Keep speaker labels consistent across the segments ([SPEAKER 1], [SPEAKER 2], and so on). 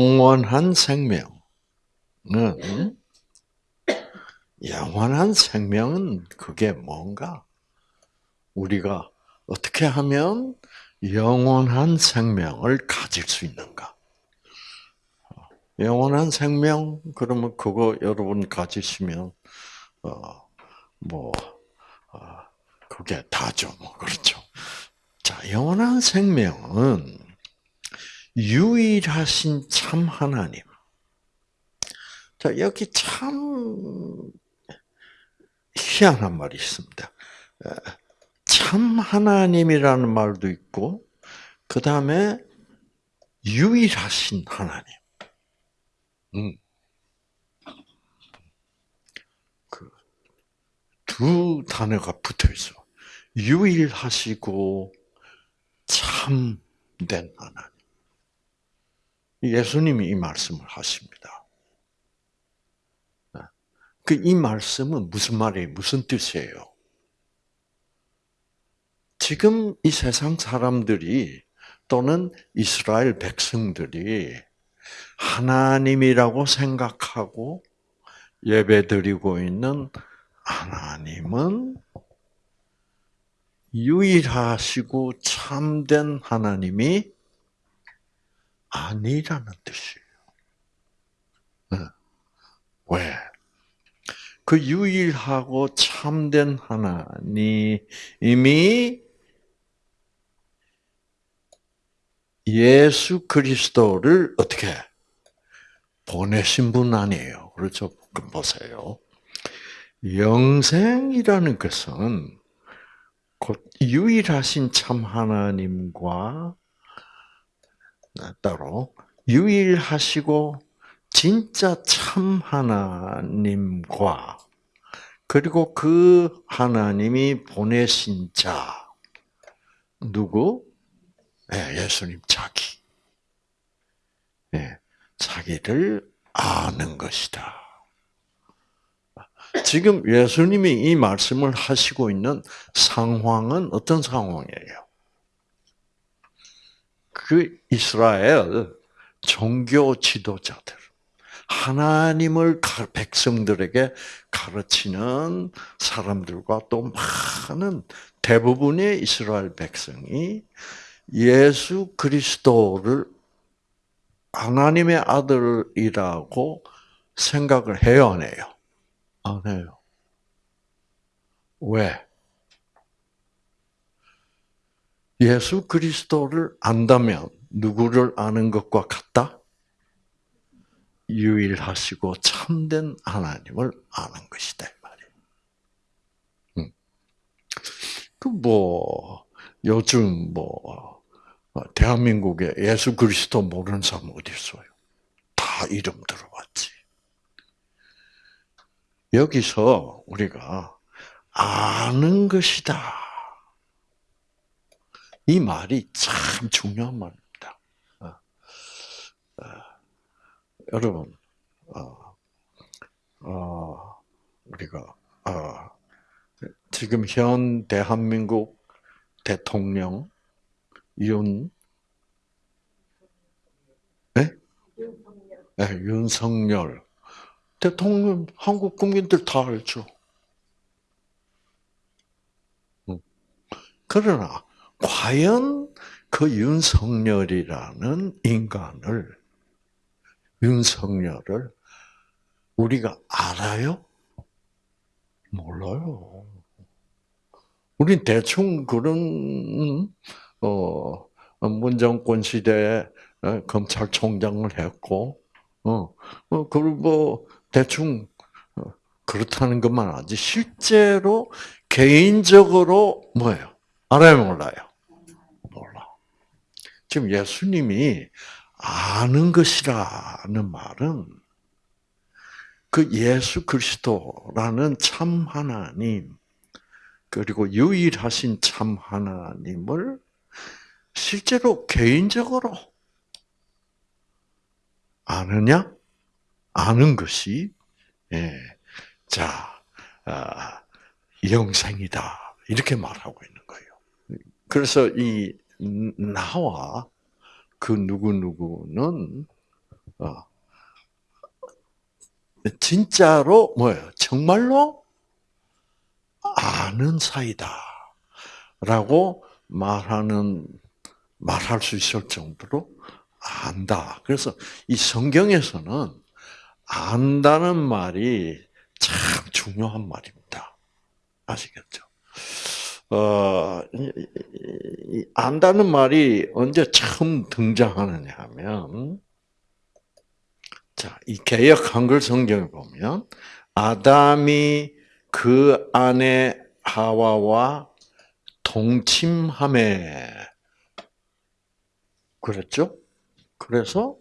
[SPEAKER 1] 영원한 생명은 영원한 생명은 그게 뭔가? 우리가 어떻게 하면 영원한 생명을 가질 수 있는가? 영원한 생명 그러면 그거 여러분 가지시면 어뭐 어, 그게 다죠, 뭐 그렇죠. 자, 영원한 생명은 유일하신 참 하나님. 자, 여기 참 희한한 말이 있습니다. 참 하나님이라는 말도 있고, 그 다음에 유일하신 하나님. 음. 그 두 단어가 붙어 있어. 유일하시고 참된 하나님. 예수님이 이 말씀을 하십니다. 그 이 말씀은 무슨 말이에요? 무슨 뜻이에요? 지금 이 세상 사람들이 또는 이스라엘 백성들이 하나님이라고 생각하고 예배드리고 있는 하나님은 유일하시고 참된 하나님이 아니라는 뜻이에요. 네. 왜? 그 유일하고 참된 하나님이 예수 그리스도를 어떻게 보내신 분 아니에요. 그렇죠? 보세요. 영생이라는 것은 곧 유일하신 참 하나님과 따로 유일하시고 진짜 참 하나님과 그리고 그 하나님이 보내신 자 누구? 네, 예수님 자기. 네, 자기를 아는 것이다. 지금 예수님이 이 말씀을 하시고 있는 상황은 어떤 상황이에요? 그 이스라엘 종교 지도자들, 하나님을 백성들에게 가르치는 사람들과 또 많은 대부분의 이스라엘 백성이 예수 그리스도를 하나님의 아들이라고 생각을 해요, 안 해요? 안 해요. 왜? 예수 그리스도를 안다면 누구를 아는 것과 같다? 유일하시고 참된 하나님을 아는 것이다 말이에요. 음. 그뭐 요즘 뭐 대한민국에 예수 그리스도 모르는 사람 어디 있어요? 다 이름 들어봤지. 여기서 우리가 아는 것이다. 이 말이 참 중요한 말입니다. 어, 어, 여러분, 어, 어. 우리가 어, 지금 현 대한민국 대통령 윤 네? 네, 윤석열. 대통령 한국 국민들 다 알죠. 그러나 과연 그 윤석열이라는 인간을 윤석열을 우리가 알아요? 몰라요. 우린 대충 그런 어 문정권 시대에 어, 검찰총장을 했고 어, 어 그리고 뭐 대충 어, 그렇다는 것만 알지 실제로 개인적으로 뭐예요? 알아요, 몰라요? 지금 예수님이 아는 것이라는 말은 그 예수 그리스도라는 참 하나님 그리고 유일하신 참 하나님을 실제로 개인적으로 아느냐? 아는 것이 예, 자 아, 영생이다 이렇게 말하고 있는 거예요. 그래서 이 나와 그 누구 누구는 어. 진짜로 뭐예요? 정말로 아는 사이다라고 말하는 말할 수 있을 정도로 안다. 그래서 이 성경에서는 안다는 말이 참 중요한 말입니다. 아시겠죠? 어, 안다는 말이 언제 처음 등장하느냐 하면, 자, 이 개혁 한글 성경을 보면, 아담이 그 안에 하와와 동침함에, 그랬죠? 그래서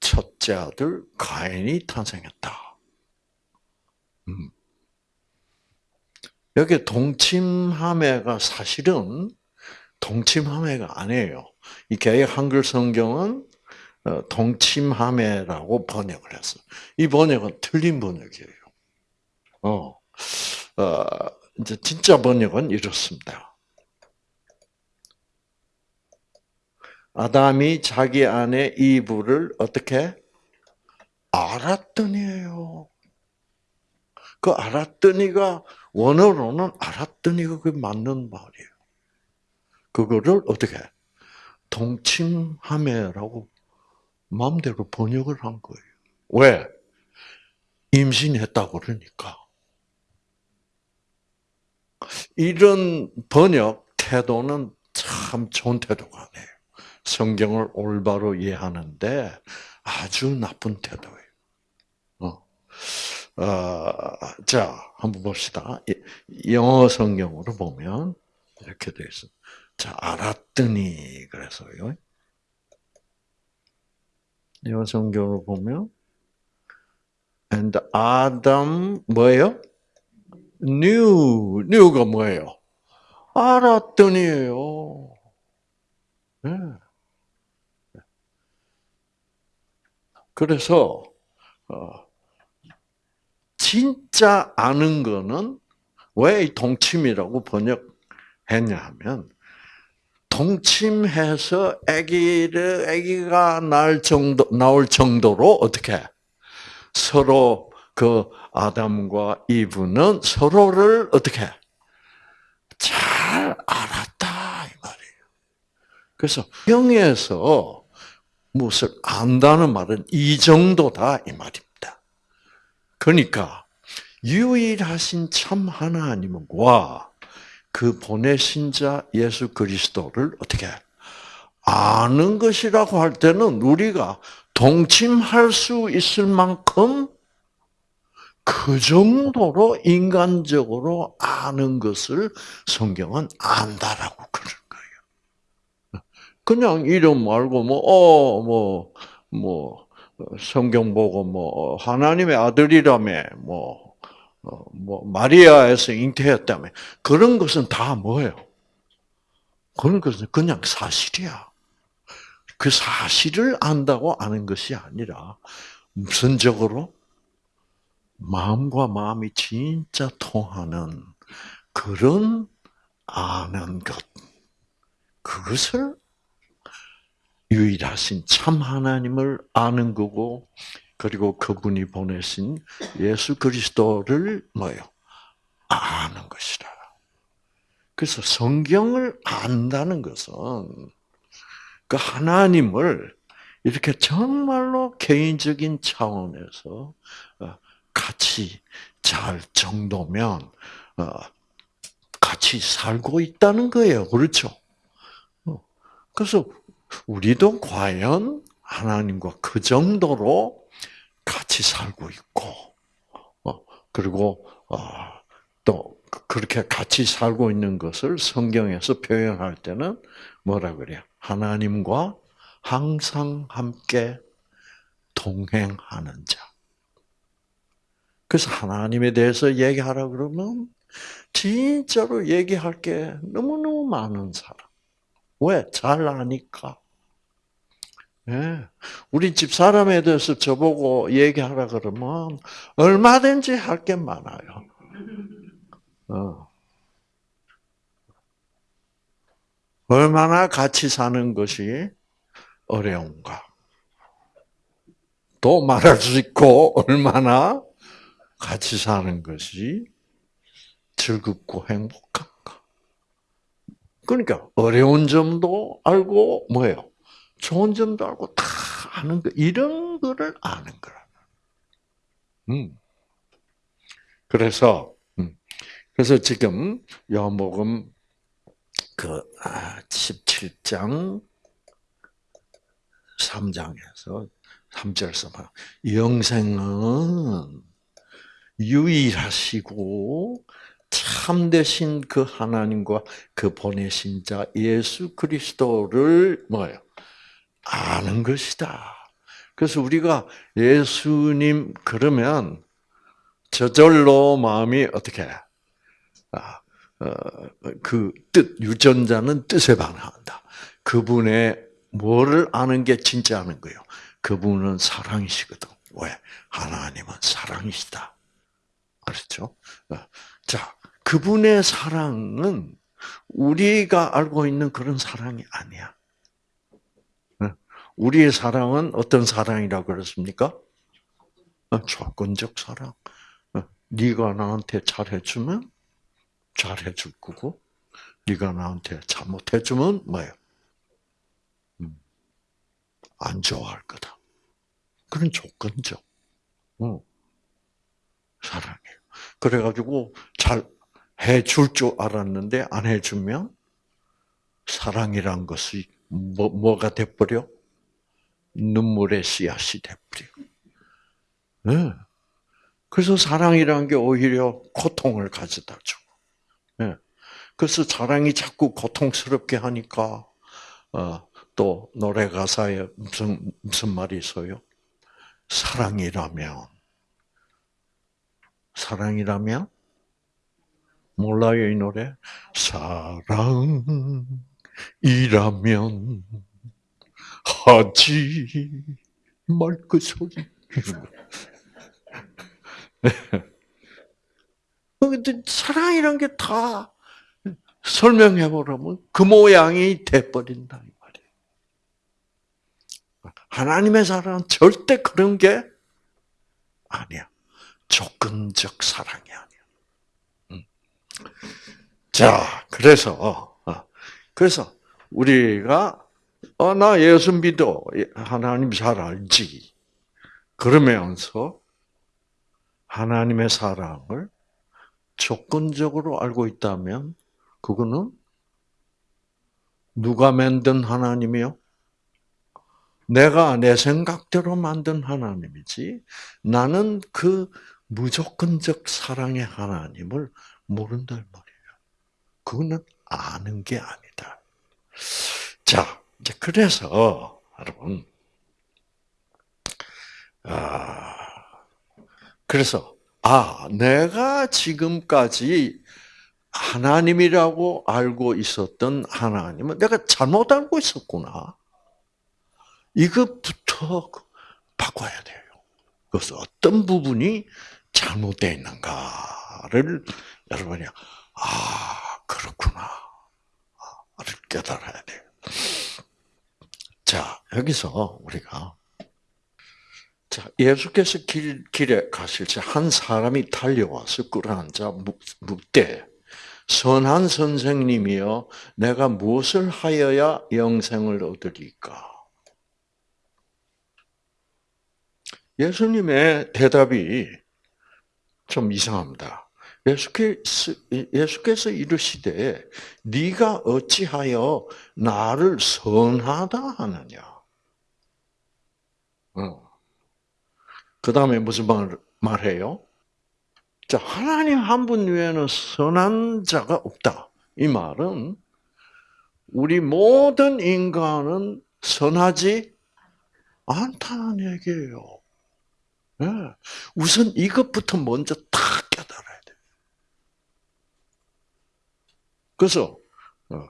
[SPEAKER 1] 첫째 아들 가인이 탄생했다. 음. 여기 동침함회가 사실은 동침함회가 아니에요. 이 개혁 한글 성경은 어, 동침함회라고 번역을 했어. 이 번역은 틀린 번역이에요. 어, 어, 이제 진짜 번역은 이렇습니다. 아담이 자기 안에 이불을 어떻게 알았더니요. 그 알았더니가 원어로는 알았더니가 그 맞는 말이에요. 그거를 어떻게 동침함에라고 마음대로 번역을 한 거예요. 왜? 임신했다고 그러니까. 이런 번역 태도는 참 좋은 태도가 아니에요. 성경을 올바로 이해하는데 아주 나쁜 태도예요. 어. 어, 자, 한번 봅시다. 영어 성경으로 보면 이렇게 되어 있어. 자, 알았더니 그래서요. 영어 성경으로 보면 and Adam 뭐예요? knew knew가 뭐예요? 알았더니예요. 네. 그래서 어, 진짜 아는 거는 왜 동침이라고 번역했냐 하면 동침해서 아기를 아기가 날 정도 나올 정도로 어떻게 서로 그 아담과 이브는 서로를 어떻게 잘 알았다 이 말이에요. 그래서 영에서 무엇을 안다는 말은 이 정도다 이 말입니다. 그러니까 유일하신 참 하나님과 그 보내신 자 예수 그리스도를 어떻게 아는 것이라고 할 때는 우리가 동침할 수 있을 만큼 그 정도로 인간적으로 아는 것을 성경은 안다라고 그런 거예요. 그냥 이름 말고 뭐, 어, 뭐, 뭐, 성경 보고 뭐 하나님의 아들이라며 뭐, 어, 뭐 마리아에서 잉태했다며 그런 것은 다 뭐예요? 그런 것은 그냥 사실이야. 그 사실을 안다고 아는 것이 아니라 무슨적으로 마음과 마음이 진짜 통하는 그런 아는 것. 그것을 유일하신 참 하나님을 아는 거고 그리고 그분이 보내신 예수 그리스도를 뭐요? 아는 것이라. 그래서 성경을 안다는 것은 그 하나님을 이렇게 정말로 개인적인 차원에서 어, 같이 잘 정도면 어, 같이 살고 있다는 거예요. 그렇죠? 어, 그래서 우리도 과연 하나님과 그 정도로 같이 살고 있고, 어, 그리고 어, 또 그렇게 같이 살고 있는 것을 성경에서 표현할 때는 뭐라 그래요? 하나님과 항상 함께 동행하는 자. 그래서 하나님에 대해서 얘기하라 그러면 진짜로 얘기할 게 너무너무 많은 사람. 왜? 잘 아니까. 예. 우리 집 사람에 대해서 저보고 얘기하라 그러면 얼마든지 할 게 많아요. 어. 얼마나 같이 사는 것이 어려운가. 또 말할 수 있고 얼마나 같이 사는 것이 즐겁고 행복한가. 그러니까 어려운 점도 알고 뭐예요? 좋은 점도 알고 다 아는 거 이런 거를 아는 거라. 음. 그래서 음. 그래서 지금 요한복음 그 17장 아, 3장에서 3절에서 막 영생은 유일하시고 참되신 그 하나님과 그 보내신 자 예수 그리스도를 뭐예요? 아는 것이다. 그래서 우리가 예수님 그러면 저절로 마음이 어떻게 아, 어, 그뜻 유전자는 뜻에 반응한다. 그분의 뭐를 아는 게 진짜 아는 거예요. 그분은 사랑이시거든. 왜? 하나님은 사랑이시다. 알았죠? 어, 자, 그분의 사랑은 우리가 알고 있는 그런 사랑이 아니야. 어, 우리의 사랑은 어떤 사랑이라고 그랬습니까? 어, 조건적 사랑. 네가 나한테 잘해주면 잘해줄 거고, 네가 나한테 잘못해주면 뭐예요? 음, 안 좋아할 거다. 그런 조건적 어, 사랑이에요. 그래가지고 잘 해줄 줄 알았는데 안 해주면 사랑이란 것이 뭐, 뭐가 돼버려? 눈물의 씨앗이 돼버려. 네. 그래서 사랑이란 게 오히려 고통을 가져다 주고. 네. 그래서 사랑이 자꾸 고통스럽게 하니까 어, 또 노래 가사에 무슨 무슨 말이 있어요? 사랑이라면 사랑이라면 몰라요 이 노래? 사랑이라면 하지 말 그 소리. 근데 사랑이란 게 다 설명해 보라면 그 모양이 돼버린다 이 말이에요. 하나님의 사랑은 절대 그런 게 아니야. 조건적 사랑이 아니야. 음. 자, 그래서 어, 그래서 우리가 어, 나 예수 믿어 하나님 잘 알지. 그러면서 하나님의 사랑을 조건적으로 알고 있다면 그거는 누가 만든 하나님이요? 내가 내 생각대로 만든 하나님이지 나는 그 무조건적 사랑의 하나님을 모른단 말이에요. 그거는 아는 게 아니다. 자, 이제 그래서 여러분, 아, 그래서 아, 내가 지금까지 하나님이라고 알고 있었던 하나님은 내가 잘못 알고 있었구나. 이것부터 바꿔야 돼요. 그래서 어떤 부분이 잘못되어 있는가 를 여러분이 아 그렇구나 를 깨달아야 돼요. 자 여기서 우리가 자 예수께서 길, 길에 가실 때 한 사람이 달려와서 끌어앉아 묻되 선한 선생님이여 내가 무엇을 하여야 영생을 얻으리까? 예수님의 대답이 좀 이상합니다. 예수께서, 예수께서 이르시되 네가 어찌하여 나를 선하다 하느냐. 어. 그 다음에 무슨 말, 말해요? 자, 하나님 한 분 외에는 선한 자가 없다. 이 말은 우리 모든 인간은 선하지 않다는 얘기예요. 네. 우선 이것부터 먼저 다 깨달아야 돼. 그래서 어,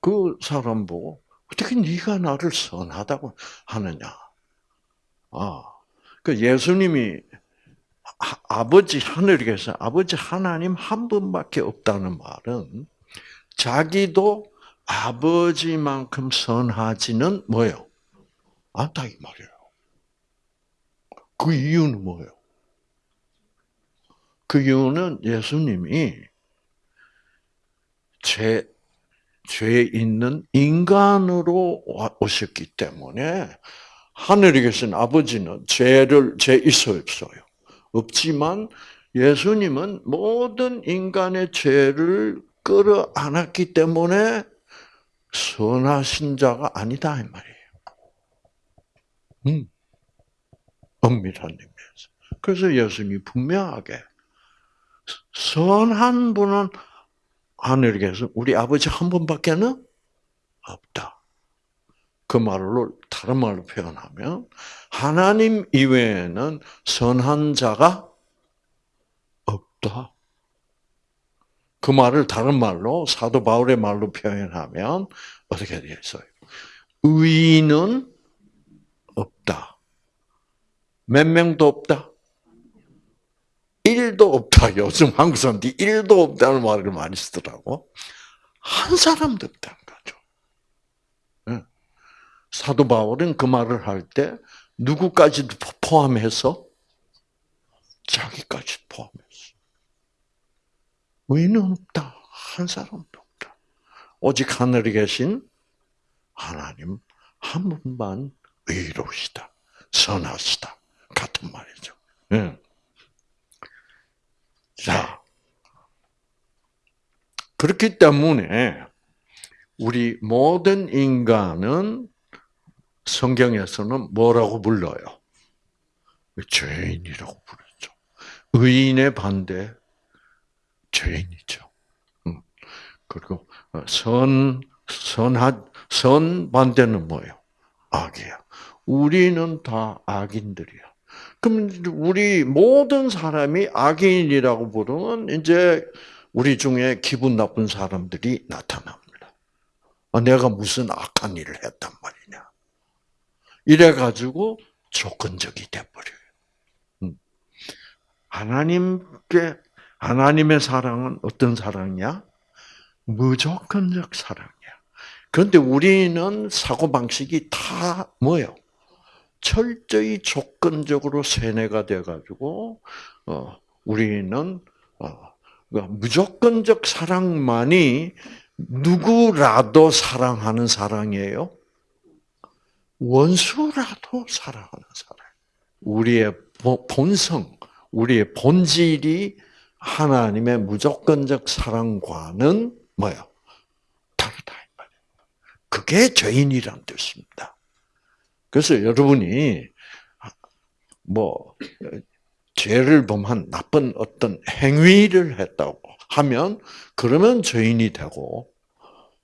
[SPEAKER 1] 그 사람 보고 어떻게 네가 나를 선하다고 하느냐? 아, 그 예수님이 아 버지 하늘에 계서 아버지 하나님 한 분밖에 없다는 말은 자기도 아버지만큼 선하지는 뭐요? 않다 이 말이에요. 그 이유는 뭐예요? 그 이유는 예수님이 죄, 죄 있는 인간으로 오셨기 때문에 하늘에 계신 아버지는 죄를 죄 있어 없어요. 없지만 예수님은 모든 인간의 죄를 끌어안았기 때문에 선하신 자가 아니다 이 말이에요. 음. 엄밀한 의미에서. 그래서 예수님이 분명하게 선한 분은 하늘에 계서 우리 아버지 한 분밖에는 없다. 그 말로 다른 말로 표현하면 하나님 이외에는 선한 자가 없다. 그 말을 다른 말로 사도 바울의 말로 표현하면 어떻게 되어 있어요? 의인은 없다. 몇 명도 없다. 1도 없다. 요즘 한국 사람들이 1도 없다는 말을 많이 쓰더라고. 한 사람도 없다는 거죠. 예. 사도 바울은 그 말을 할 때 누구까지도 포함해서 자기까지 포함했어. 의인은 없다. 한 사람도 없다. 오직 하늘에 계신 하나님 한 분만 의로우시다. 선하시다. 같은 말이죠. 네. 자, 그렇기 때문에 우리 모든 인간은 성경에서는 뭐라고 불러요? 죄인이라고 부르죠. 의인의 반대 죄인이죠. 음. 그리고 선 선한 선 반대는 뭐예요? 악이야. 우리는 다 악인들이야. 그럼 우리 모든 사람이 악인이라고 부르면 이제 우리 중에 기분 나쁜 사람들이 나타납니다. 아, 내가 무슨 악한 일을 했단 말이냐. 이래 가지고 조건적이 돼버려요. 음. 하나님께, 하나님의 사랑은 어떤 사랑이야? 무조건적 사랑이야. 그런데 우리는 사고 방식이 다 뭐예요? 철저히 조건적으로 세뇌가 돼가지고 어, 우리는 어, 그러니까 무조건적 사랑만이 누구라도 사랑하는 사랑이에요. 원수라도 사랑하는 사랑. 우리의 본성, 우리의 본질이 하나님의 무조건적 사랑과는 뭐요? 다르다. 그게 죄인이란 뜻입니다. 그래서 여러분이 뭐 죄를 범한 나쁜 어떤 행위를 했다고 하면 그러면 죄인이 되고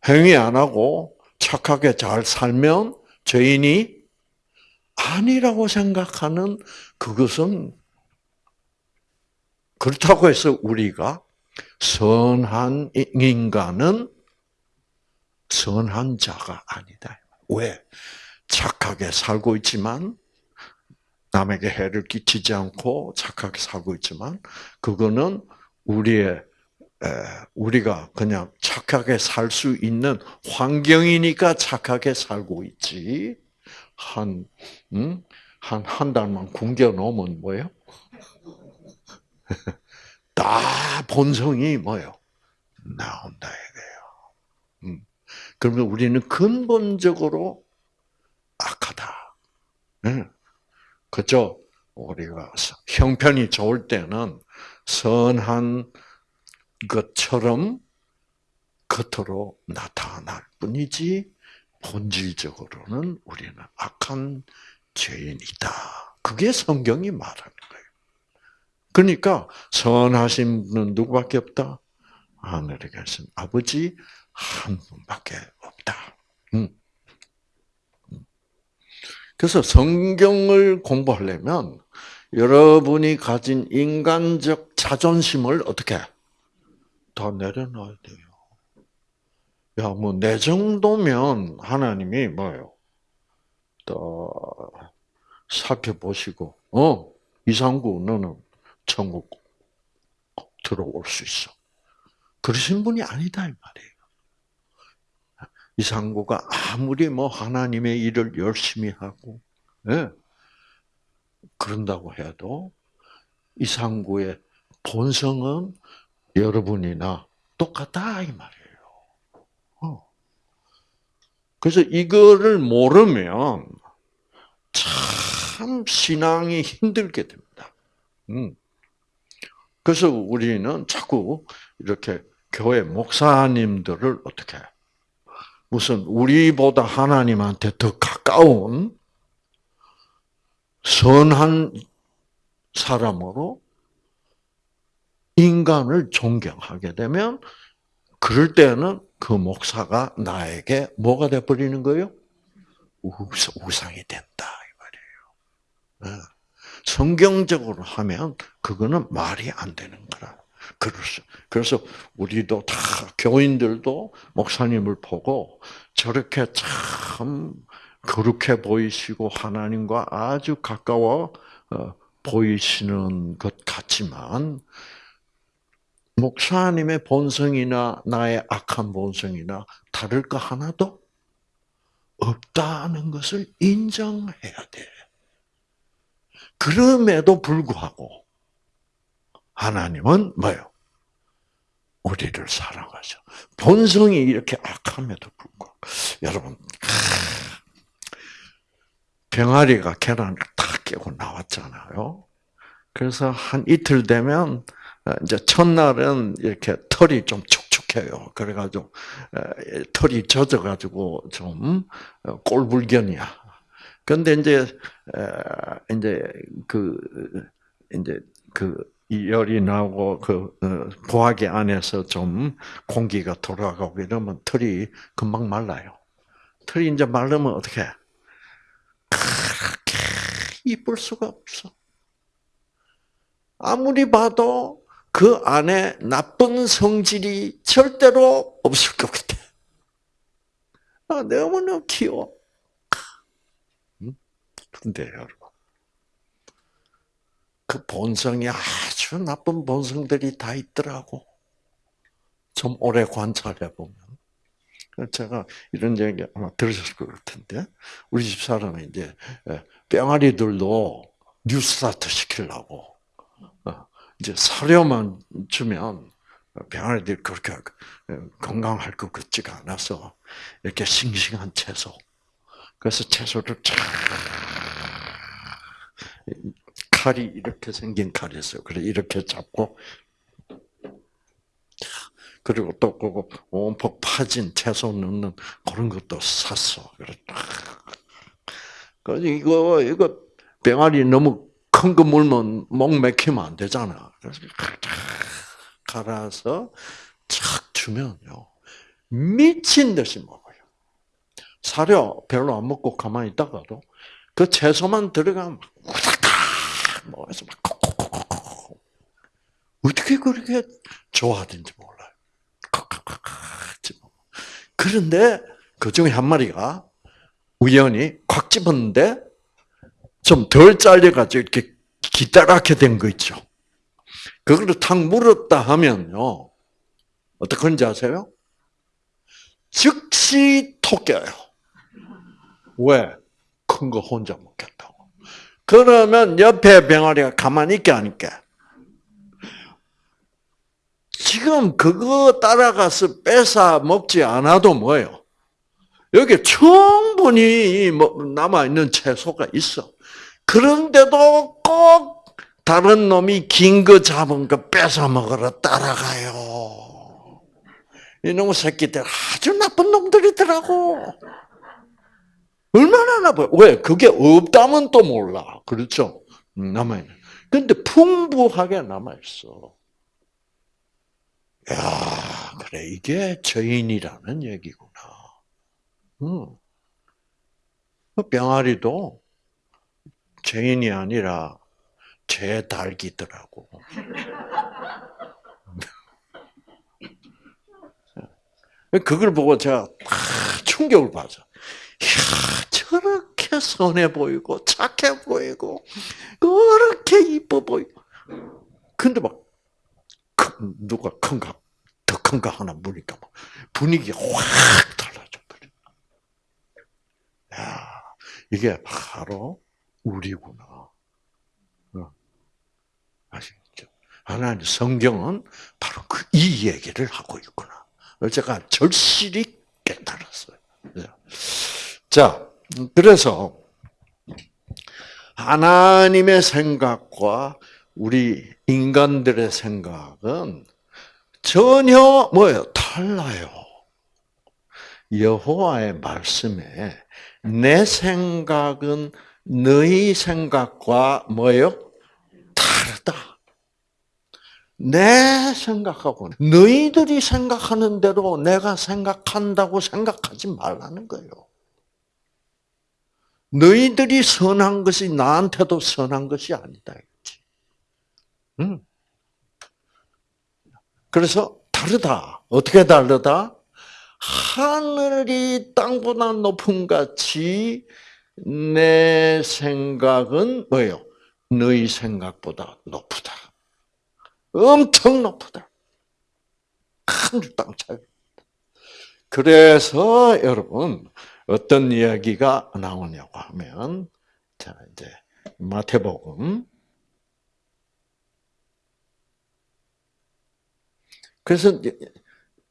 [SPEAKER 1] 행위 안 하고 착하게 잘 살면 죄인이 아니라고 생각하는 그것은 그렇다고 해서 우리가 선한 인간은 선한 자가 아니다. 왜? 착하게 살고 있지만 남에게 해를 끼치지 않고 착하게 살고 있지만 그거는 우리의 우리가 그냥 착하게 살 수 있는 환경이니까 착하게 살고 있지. 한, 음? 한, 한 달만 굶겨 놓으면 뭐예요? 다 본성이 뭐예요? 나온다, 이거예요. 음. 그러면 우리는 근본적으로 악하다. 네. 그죠? 우리가 형편이 좋을 때는 선한 것처럼 겉으로 나타날 뿐이지 본질적으로는 우리는 악한 죄인이다. 그게 성경이 말하는 거예요. 그러니까 선하신 분은 누구밖에 없다? 하늘에 계신 아버지 한 분밖에 없다. 음. 그래서 성경을 공부하려면 여러분이 가진 인간적 자존심을 어떻게 다 내려놔야 돼요. 야, 뭐, 내 정도면 하나님이 뭐예요? 또, 살펴보시고, 어, 이상구, 너는 천국 들어올 수 있어. 그러신 분이 아니다, 이 말이에요. 이상구가 아무리 뭐 하나님의 일을 열심히 하고, 예. 그런다고 해도 이상구의 본성은 여러분이나 똑같다 이 말이에요. 어. 그래서 이거를 모르면 참 신앙이 힘들게 됩니다. 음. 그래서 우리는 자꾸 이렇게 교회 목사님들을 어떻게 무슨 우리보다 하나님한테 더 가까운 선한 사람으로 인간을 존경하게 되면 그럴 때는 그 목사가 나에게 뭐가 돼 버리는 거예요? 우상이 된다 이 말이에요. 네. 성경적으로 하면 그거는 말이 안 되는 거라. 그래서 그래서 우리도 다 교인들도 목사님을 보고 저렇게 참 거룩해 보이시고 하나님과 아주 가까워 어, 보이시는 것 같지만 목사님의 본성이나 나의 악한 본성이나 다를 거 하나도 없다는 것을 인정해야 돼. 그럼에도 불구하고 하나님은 뭐요? 우리를 사랑하죠. 본성이 이렇게 악함에도 불구하고 여러분 병아리가 계란을 탁 깨고 나왔잖아요. 그래서 한 이틀 되면 어, 이제 첫날은 이렇게 털이 좀 촉촉해요. 그래가지고 어, 털이 젖어가지고 좀 어, 꼴불견이야. 근데 이제 이제 그 이제 그 열이 나고 그 보하기 안에서 좀 공기가 돌아가고 이러면 털이 금방 말라요. 털이 이제 말르면 어떻게? 그렇게 이쁠 수가 없어. 아무리 봐도 그 안에 나쁜 성질이 절대로 없을 것 같아. 아, 너무너무 귀여워. 근데 여러분, 그 본성이 아주 나쁜 본성들이 다 있더라고. 좀 오래 관찰해 보면. 제가 이런 얘기 아마 들으셨을 것 같은데, 우리 집 사람이 이제 뿅아리들도 뉴스타트 시키려고, 어, 이제 사료만 주면 병아리들이 그렇게 건강할 것 같지가 않아서 이렇게 싱싱한 채소. 그래서 채소를 쫙 칼이 이렇게 생긴 칼이 있어요. 그래 이렇게 잡고 그리고 또 그거 온폭 파진 채소 넣는 그런 것도 샀어. 그래 그 이거 이거 병아리 너무 큰 거 물면 목 맥히면 안 되잖아. 그래서 갈아서 착 주면요 미친 듯이 먹어요. 사료 별로 안 먹고 가만히 있다가도 그 채소만 들어가면 먹어서 막 어떻게 그렇게 좋아하는지 몰라요. 그런데 그 중에 한 마리가 우연히 콱 집었는데 좀 덜 잘려가지고 이렇게 기다랗게 된 거 있죠. 그걸로 탁 물었다 하면요. 어떻게 아세요? 즉시 톡 깨요. 왜? 큰 거 혼자 먹겠다고. 그러면 옆에 병아리가 가만히 있게 하니까. 지금 그거 따라가서 뺏어 먹지 않아도 뭐예요? 여기 충분히 뭐 남아있는 채소가 있어. 그런데도 꼭 다른 놈이 긴 거 잡은 거 뺏어 먹으러 따라가요. 이놈의 새끼들 아주 나쁜 놈들이더라고. 얼마나 나빠요? 왜? 그게 없다면 또 몰라. 그렇죠? 음, 남아있는. 근데 풍부하게 남아있어. 야, 그래. 이게 죄인이라는 얘기구나. 음. 그 병아리도 죄인이 아니라 죄 달기더라고. 그걸 보고 제가 충격을 받아. 이야, 저렇게 선해 보이고, 착해 보이고, 그렇게 이뻐 보이고. 근데 막, 누가 큰가, 더큰거 하나 물니까 막 분위기가 확 달라져 버려. 야, 이게 바로 우리구나. 어. 아시겠죠? 하나님 성경은 바로 그 이 얘기를 하고 있구나. 제가 절실히 깨달았어요. 네. 자, 그래서 하나님의 생각과 우리 인간들의 생각은 전혀 뭐예요? 달라요. 여호와의 말씀에 내 생각은 너희 생각과 뭐예요? 다르다. 내 생각하고 너희들이 생각하는 대로 내가 생각한다고 생각하지 말라는 거예요. 너희들이 선한 것이 나한테도 선한 것이 아니다. 응. 그래서 다르다. 어떻게 다르다? 하늘이 땅보다 높은 같이 내 생각은 뭐예요? 너희 생각보다 높다. 엄청 높다. 하늘 땅 차이. 그래서 여러분 어떤 이야기가 나오냐고 하면 자 이제 마태복음 그래서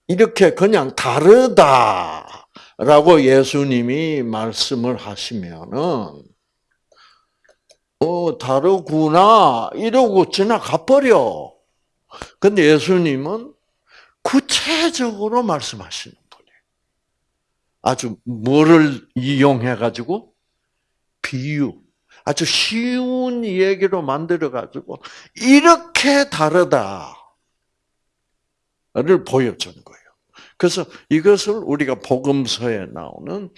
[SPEAKER 1] 이렇게 그냥 다르다라고 예수님이 말씀을 하시면은 어 다르구나 이러고 지나가 버려. 근데 예수님은 구체적으로 말씀하시는. 아주 뭐를 이용해 가지고 비유, 아주 쉬운 얘기로 만들어 가지고 이렇게 다르다. 를 보여주는 거예요. 그래서 이것을 우리가 복음서에 나오는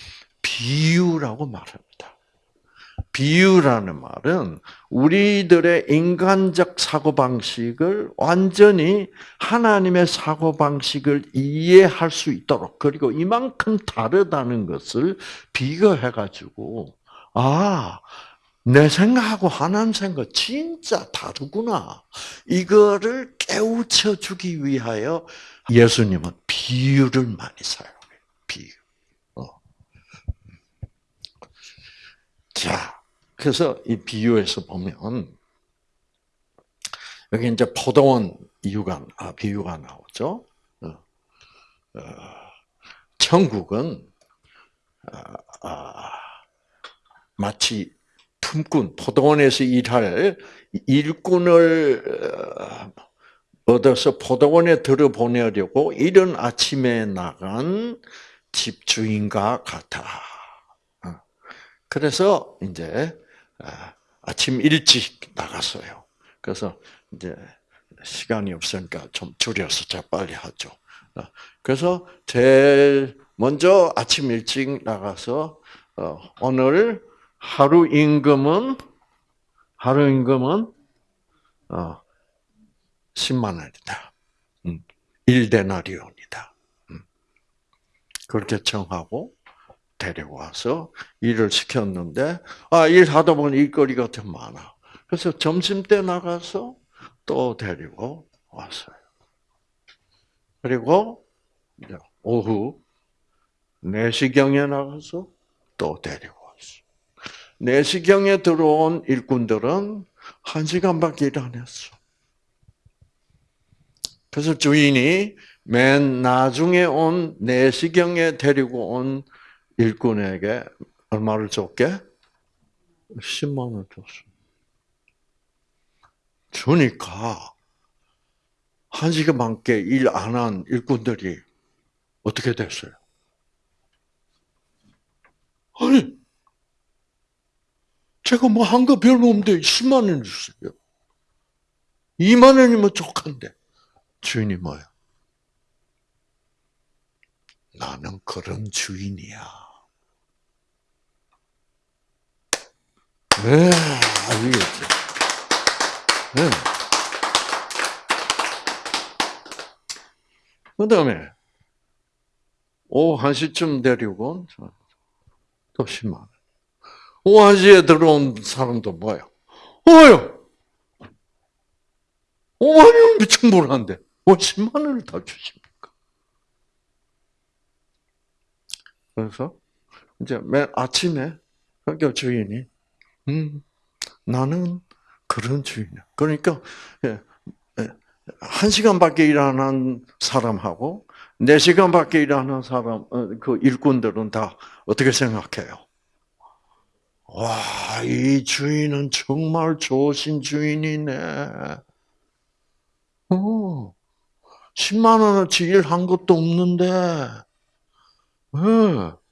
[SPEAKER 1] 비유라고 말합니다. 비유라는 말은 우리들의 인간적 사고방식을 완전히 하나님의 사고방식을 이해할 수 있도록, 그리고 이만큼 다르다는 것을 비교해가지고, 아, 내 생각하고 하나님 생각 진짜 다르구나. 이거를 깨우쳐 주기 위하여 예수님은 비유를 많이 사용해요. 비유. 어. 자, 그래서 이 비유에서 보면 여기 이제 포도원 이유가 아, 비유가 나오죠. 어. 어. 천국은 아, 아, 마치 품꾼, 포도원에서 일할 일꾼을 어, 얻어서 포도원에 들어보내려고 이른 아침에 나간 집주인과 같아. 어. 그래서 이제 아, 아침 일찍 나갔어요. 그래서 이제 시간이 없으니까 좀 줄여서 자 빨리 하죠. 어. 그래서 제일 먼저 아침 일찍 나가서 오늘 하루 임금은 하루 임금은 어 10만 원이다. 음, 1데나리온이다. 음. 그렇게 정하고 데리고 와서 일을 시켰는데 아, 일하다 보니 일거리가 더 많아. 그래서 점심 때 나가서 또 데리고 왔어요. 그리고 오후 4시경에 나가서 또 데리고 4시경에 들어온 일꾼들은 1시간밖에 일 안 했어. 그래서 주인이 맨 나중에 온 4시경에 데리고 온 일꾼에게 얼마를 줬게? 10만 원 줬어. 주니까 한 시간 밖에 일 안 한 일꾼들이 어떻게 됐어요? 아니, 제가 뭐 한 거 별로 없는데 10만 원 주세요. 2만 원이면 족한데. 주인이 뭐야? 나는 그런 주인이야. 네, 알겠지. 네. 그 다음에, 오후 1시쯤 데리고, 또 10만 원. 오한시에 들어온 사람도 뭐예요? 어요! 오만이면 미친 불한데, 뭐 10만 원을 다 주십니까? 그래서, 이제 맨 아침에, 학교 주인이, 음, 나는 그런 주인이야. 그러니까 예, 예, 한 시간밖에 일하는 사람하고 네 시간밖에 일하는 사람 어, 그 일꾼들은 다 어떻게 생각해요? 와, 이 주인은 정말 좋으신 주인이네. 어, 10만 원어치 일한 것도 없는데, 네.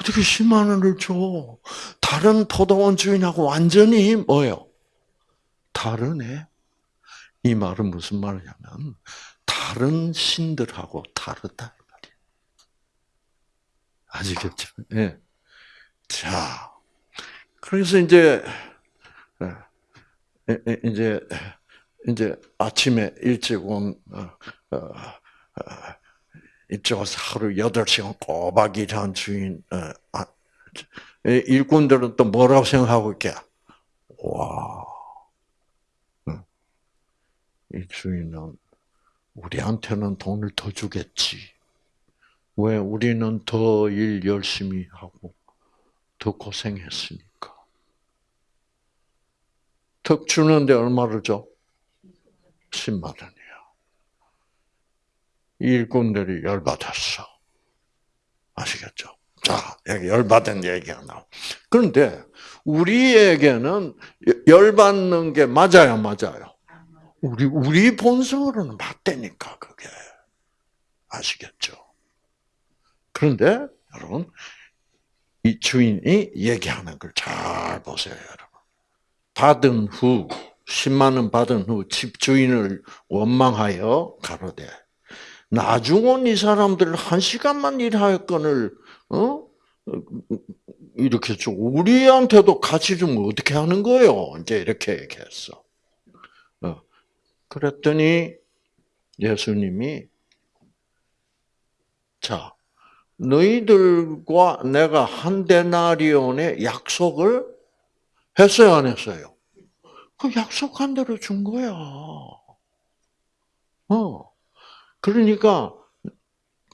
[SPEAKER 1] 어떻게 10만 원을 줘? 다른 포도원 주인하고 완전히 뭐요? 다르네. 이 말은 무슨 말이냐면 다른 신들하고 다르다. 아시겠죠? 예. 네. 자, 그래서 이제 예, 이제 이제 아침에 일찍 온 어, 어, 어, 이쪽에서 하루 8시간 꼬박 일한 주인, 아, 일꾼들은 또 뭐라고 생각하고 있게? 와, 이 주인은 우리한테는 돈을 더 주겠지. 왜? 우리는 더 일 열심히 하고, 더 고생했으니까. 턱 주는데 얼마를 줘? 10만 원이야. 일꾼들이 열받았어. 아시겠죠? 자, 열받은 얘기가 나와. 그런데 우리에게는 열받는 게 맞아요, 맞아요. 우리 우리 본성으로는 맞다니까 그게 아시겠죠? 그런데 여러분 이 주인이 얘기하는 걸 잘 보세요, 여러분. 받은 후 10만 원 받은 후 집주인을 원망하여 가로되 나중 온이 사람들 한 시간만 일하였건을 어 이렇게 좀 우리한테도 같이 좀 어떻게 하는 거요? 이제 이렇게 얘기했어. 어. 그랬더니 예수님이 자 너희들과 내가 한 데나리온의 약속을 했어요, 안 했어요? 그 약속한 대로 준 거야. 어. 그러니까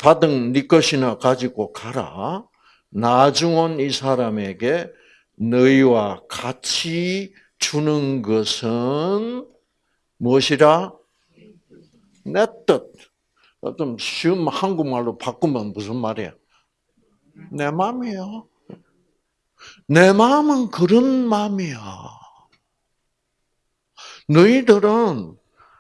[SPEAKER 1] 받은 네 것이나 가지고 가라. 나중 온 이 사람에게 너희와 같이 주는 것은 무엇이라? 내 뜻. 좀 쉬운 한국말로 바꾸면 무슨 말이야? 내 마음이야. 내 마음은 그런 마음이야. 너희들은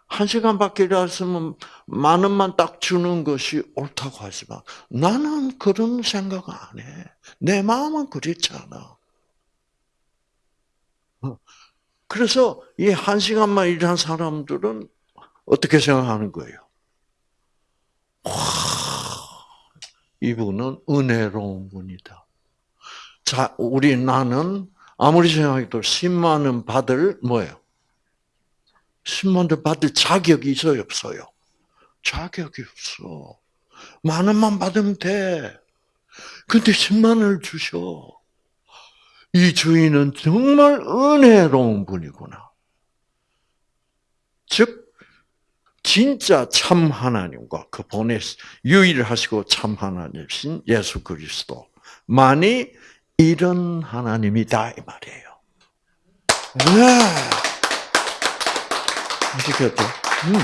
[SPEAKER 1] 한 시간밖에 일했으면 만 원만 딱 주는 것이 옳다고 하지만 나는 그런 생각 안 해. 내 마음은 그렇지 않아. 어. 그래서 이 한 시간만 일한 사람들은 어떻게 생각하는 거예요? 와, 이분은 은혜로운 분이다. 자, 우리 나는 아무리 생각해도 10만 원 받을 뭐예요? 10만 원 받을 자격이 있어요, 없어요? 자격이 없어. 만 원만 받으면 돼. 근데 10만 원을 주셔. 이 주인은 정말 은혜로운 분이구나. 즉, 진짜 참 하나님과 그 보내 유일하시고 참 하나님이신 예수 그리스도만이 이런 하나님이다 이 말이에요. 네. 아시겠죠? 음.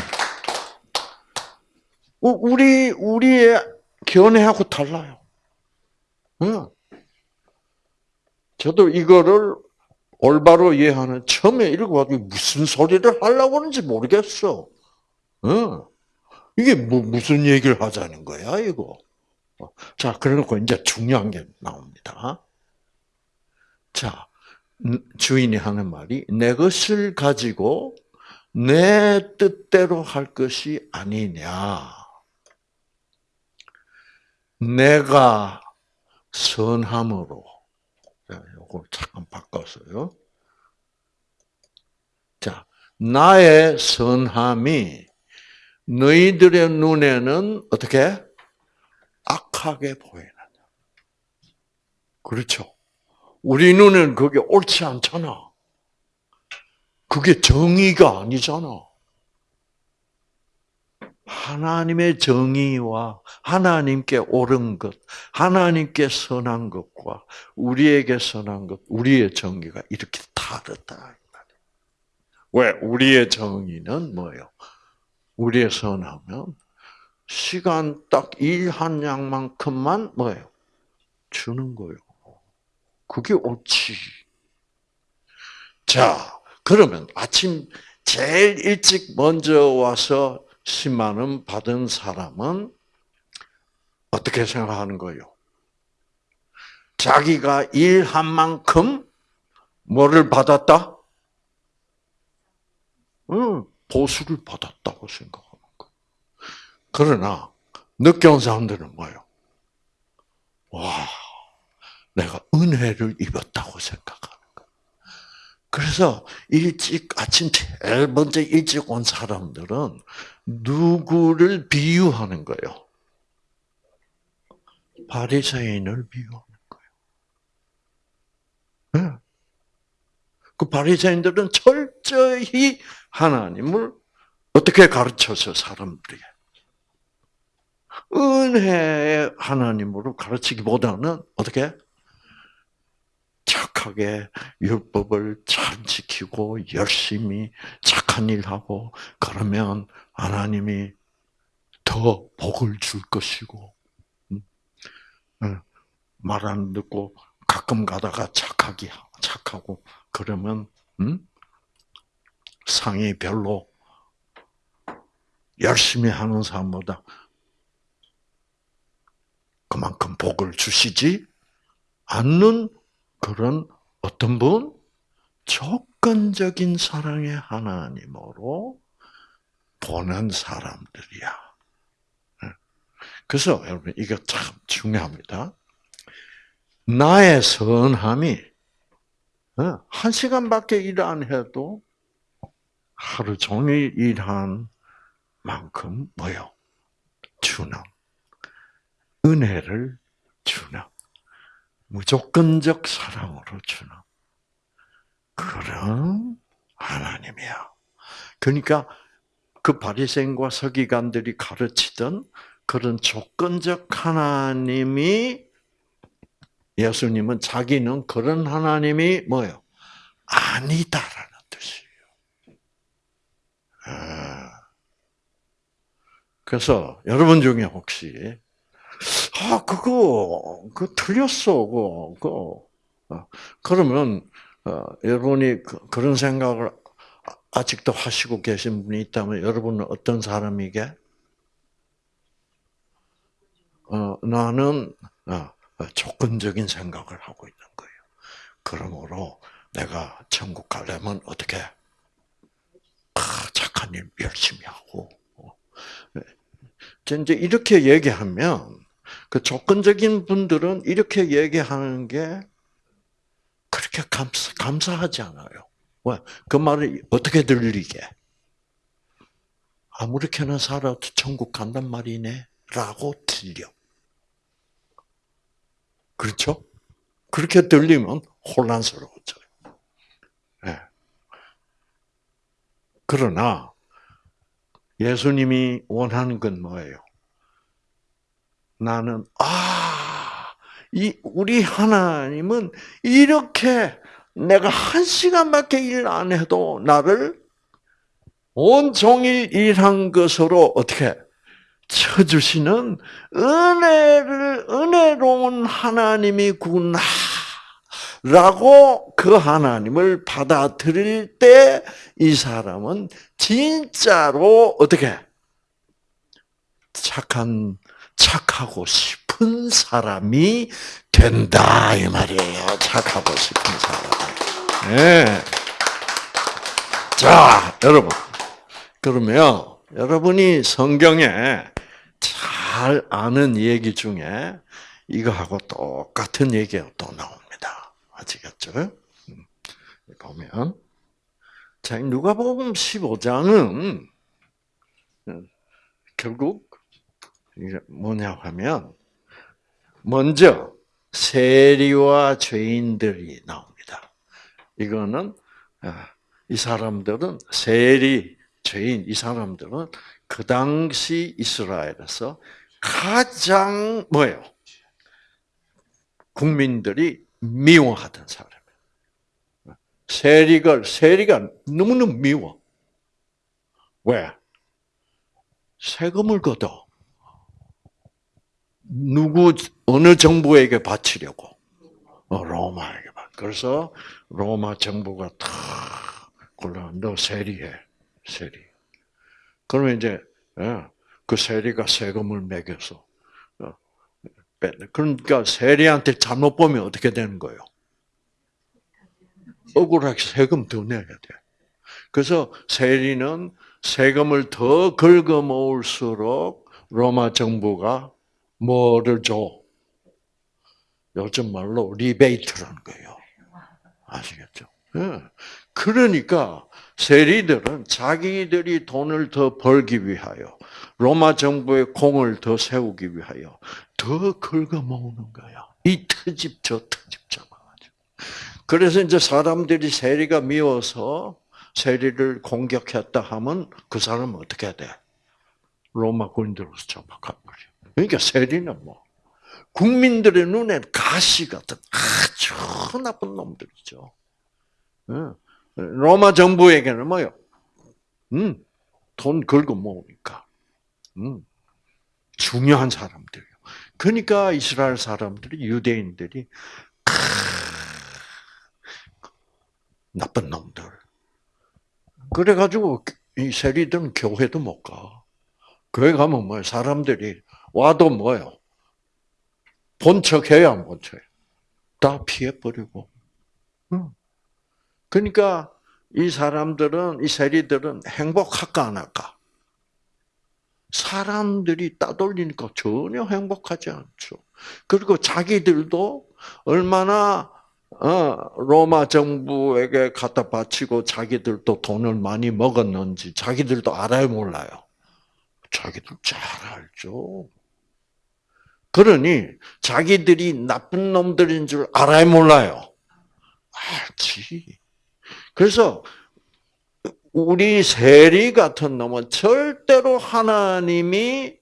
[SPEAKER 1] 우리 우리의 견해하고 달라요. 음. 저도 이거를 올바로 이해하는 처음에 읽어가지고 무슨 소리를 하려고 하는지 모르겠어. 어. 이게 뭐, 무슨 얘기를 하자는 거야, 이거. 자, 그래놓고 이제 중요한 게 나옵니다. 자, 주인이 하는 말이 내 것을 가지고 내 뜻대로 할 것이 아니냐. 내가 선함으로 요걸 잠깐 바꿨어요. 자, 나의 선함이 너희들의 눈에는 어떻게 악하게 보이느냐. 그렇죠. 우리 눈에는 그게 옳지 않잖아. 그게 정의가 아니잖아. 하나님의 정의와 하나님께 옳은 것, 하나님께 선한 것과 우리에게 선한 것, 우리의 정의가 이렇게 다르다. 왜? 우리의 정의는 뭐예요? 우리의 선하면 시간 딱 일 한 양만큼만 뭐예요? 주는 거예요. 그게 옳지. 자, 그러면 아침 제일 일찍 먼저 와서 10만 원 받은 사람은 어떻게 생각하는 거예요? 자기가 일한 만큼 뭐를 받았다? 응, 보수를 받았다고 생각하는 거예요. 그러나 늦게 온 사람들은 뭐예요? 와, 내가 은혜를 입었다고 거예요. 그래서 일찍 아침 제일 먼저 일찍 온 사람들은 누구를 비유하는 거예요? 바리새인을 비유하는 거예요. 네. 그 바리새인들은 철저히 하나님을 어떻게 가르쳐서 사람들이 은혜의 하나님으로 가르치기보다는 어떻게 착하게 율법을 잘 지키고 열심히 착한 일하고 그러면 하나님이 더 복을 줄 것이고 말 안 듣고 가끔 가다가 착하게 착하고 그러면 음? 상이 별로 열심히 하는 사람보다 그만큼 복을 주시지 않는 그런 어떤 분 조건적인 사랑의 하나님으로 보는 사람들이야. 그래서 여러분 이거 참 중요합니다. 나의 선함이 어, 한 시간밖에 일 안 해도 하루 종일 일한 만큼 뭐요? 주는 은혜를 주는 무조건적 사랑으로 주는 그런 하나님이야. 그러니까 그 바리새인과 서기관들이 가르치던 그런 조건적 하나님이 예수님은 자기는 그런 하나님이 뭐요? 아니다라는 뜻이에요. 아. 그래서 여러분 중에 혹시 아 그거 그 틀렸어 그거. 그 그러면 어, 여러분이 그, 그런 생각을 아직도 하시고 계신 분이 있다면 여러분은 어떤 사람이게? 어, 나는 어, 조건적인 생각을 하고 있는 거예요. 그러므로 내가 천국 가려면 어떻게? 아, 착한 일 열심히 하고. 이제 이렇게 얘기하면 그 조건적인 분들은 이렇게 얘기하는 게 그렇게 감사, 감사하지 않아요. 왜? 그 말이 어떻게 들리게? 아무렇게나 살아도 천국 간단 말이네? 라고 들려. 그렇죠? 그렇게 들리면 혼란스러워져요. 네. 그러나 예수님이 원하는 건 뭐예요? 나는 아, 이 우리 하나님은 이렇게 내가 한 시간밖에 일 안 해도 나를 온 종일 일한 것으로 어떻게 쳐주시는 은혜를, 은혜로운 하나님이구나. 라고 그 하나님을 받아들일 때 이 사람은 진짜로 어떻게 착한 착하고 싶은 사람이 된다 이 말이에요. 착하고 싶은 사람. 네. 자, 여러분. 그러면 여러분이 성경에 잘 아는 얘기 중에 이거하고 똑같은 얘기가 또 나옵니다. 아시겠죠? 음, 보면 자 누가복음 15장은 음, 결국 이게 뭐냐 하면 먼저 세리와 죄인들이 나옵니다. 이거는 아, 이 사람들은 세리, 죄인 이 사람들은 그 당시 이스라엘에서 가장 뭐예요? 국민들이 미워하던 사람이에요. 세리가 세리가 너무너무 미워. 왜? 세금을 걷어. 누구 어느 정부에게 바치려고? 어, 로마에게 바. 그래서 로마 정부가 탁 골라 너 세리해 세리. 그러면 이제 예, 그 세리가 세금을 매겨서 어. 그러니까 세리한테 잘못 보이면 어떻게 되는 거예요? 억울하게 세금 더 내야 돼. 그래서 세리는 세금을 더 긁어 모을수록 로마 정부가 뭐를 줘? 요즘 말로 리베이트라는 거예요. 아시겠죠? 예. 그러니까 세리들은 자기들이 돈을 더 벌기 위하여 로마 정부의 공을 더 세우기 위하여 더 긁어 모으는 거야. 이 트집 저 트집 잡아가지고. 그래서 이제 사람들이 세리가 미워서 세리를 공격했다 하면 그 사람은 어떻게 돼? 로마 군인들로서 잡아가버려. 그러니까 세리는 뭐 국민들의 눈엔 가시 같은 아주 나쁜 놈들이죠. 로마 정부에게는 뭐요? 음, 돈 긁어 모으니까. 음, 중요한 사람들이요. 그러니까 이스라엘 사람들이 유대인들이 크, 나쁜 놈들. 그래가지고 이 세리들은 교회도 못 가. 교회 가면 뭐 사람들이 와도 뭐요? 본척해야 안 본척해. 다 피해버리고. 그러니까 이 사람들은 이 세리들은 행복할까 안 할까? 사람들이 따돌리니까 전혀 행복하지 않죠. 그리고 자기들도 얼마나 어, 로마 정부에게 갖다 바치고 자기들도 돈을 많이 먹었는지 자기들도 알아요 몰라요. 자기들 잘 알죠. 그러니 자기들이 나쁜 놈들인 줄 알아요 몰라요. 알지. 그래서 우리 세리 같은 놈은 절대로 하나님이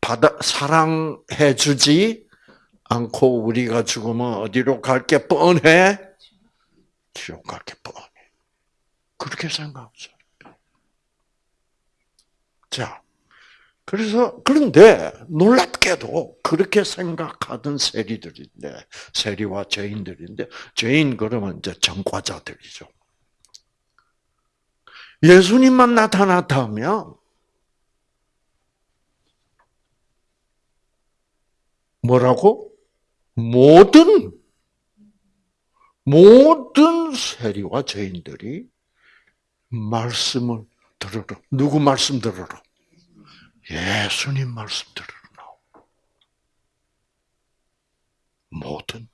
[SPEAKER 1] 받아 사랑해 주지 않고 우리가 죽으면 어디로 갈 게 뻔해? 지옥 갈 게 뻔해. 그렇게 생각하죠. 자, 그래서 그런데 놀랍게도 그렇게 생각하던 세리들인데 세리와 죄인들인데 죄인 그러면 이제 전과자들이죠. 예수님만 나타났다면 뭐라고? 모든 모든 세리와 죄인들이 말씀을 들으러 누구 말씀 들으러? 예수님 말씀 들으러 나오. 모든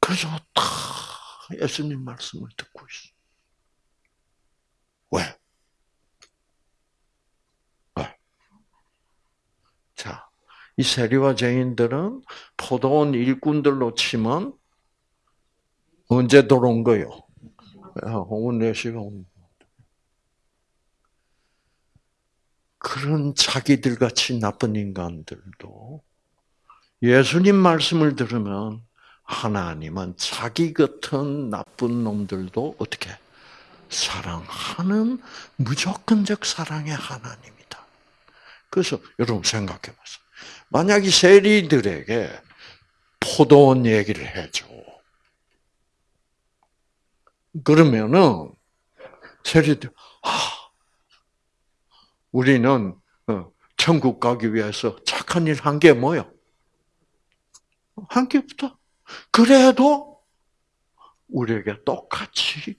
[SPEAKER 1] 그래서 다 예수님 말씀을 듣고 있어. 왜? 왜? 자, 이 세리와 죄인들은 포도원 일꾼들로 치면 언제 들어온 거요? 오후 4시가 온 그런 자기들 같이 나쁜 인간들도 예수님 말씀을 들으면 하나님은 자기 같은 나쁜 놈들도 어떻게 사랑하는 무조건적 사랑의 하나님이다. 그래서 여러분 생각해 보세요. 만약 이 세리들에게 포도원 얘기를 해줘. 그러면은 세리들 아 우리는 어, 천국 가기 위해서 착한 일 한 게 뭐요? 한 게 없다. 그래도 우리에게 똑같이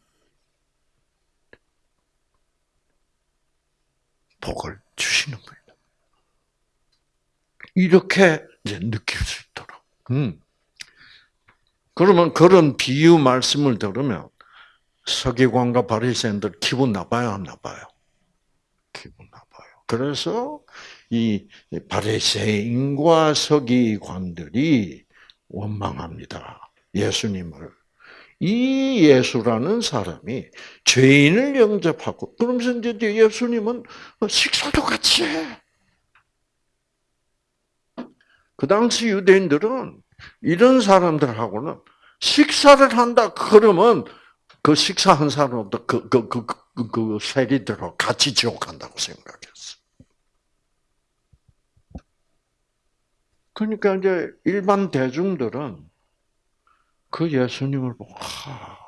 [SPEAKER 1] 복을 주시는 거예요. 이렇게 이제 느낄 수 있도록. 음. 그러면 그런 비유 말씀을 들으면 서기관과 바리새인들 기분 나빠요, 안 나빠요? 기분. 그래서 이 바리새인과 서기관들이 원망합니다. 예수님을. 이 예수라는 사람이 죄인을 영접하고 그러면서 이제 예수님은 식사도 같이 해. 그 당시 유대인들은 이런 사람들하고는 식사를 한다 그러면 그 식사한 사람도 그 그 그 그, 그, 세리들하고 같이 지옥 간다고 생각했어. 그러니까 이제 일반 대중들은 그 예수님을 보고 하,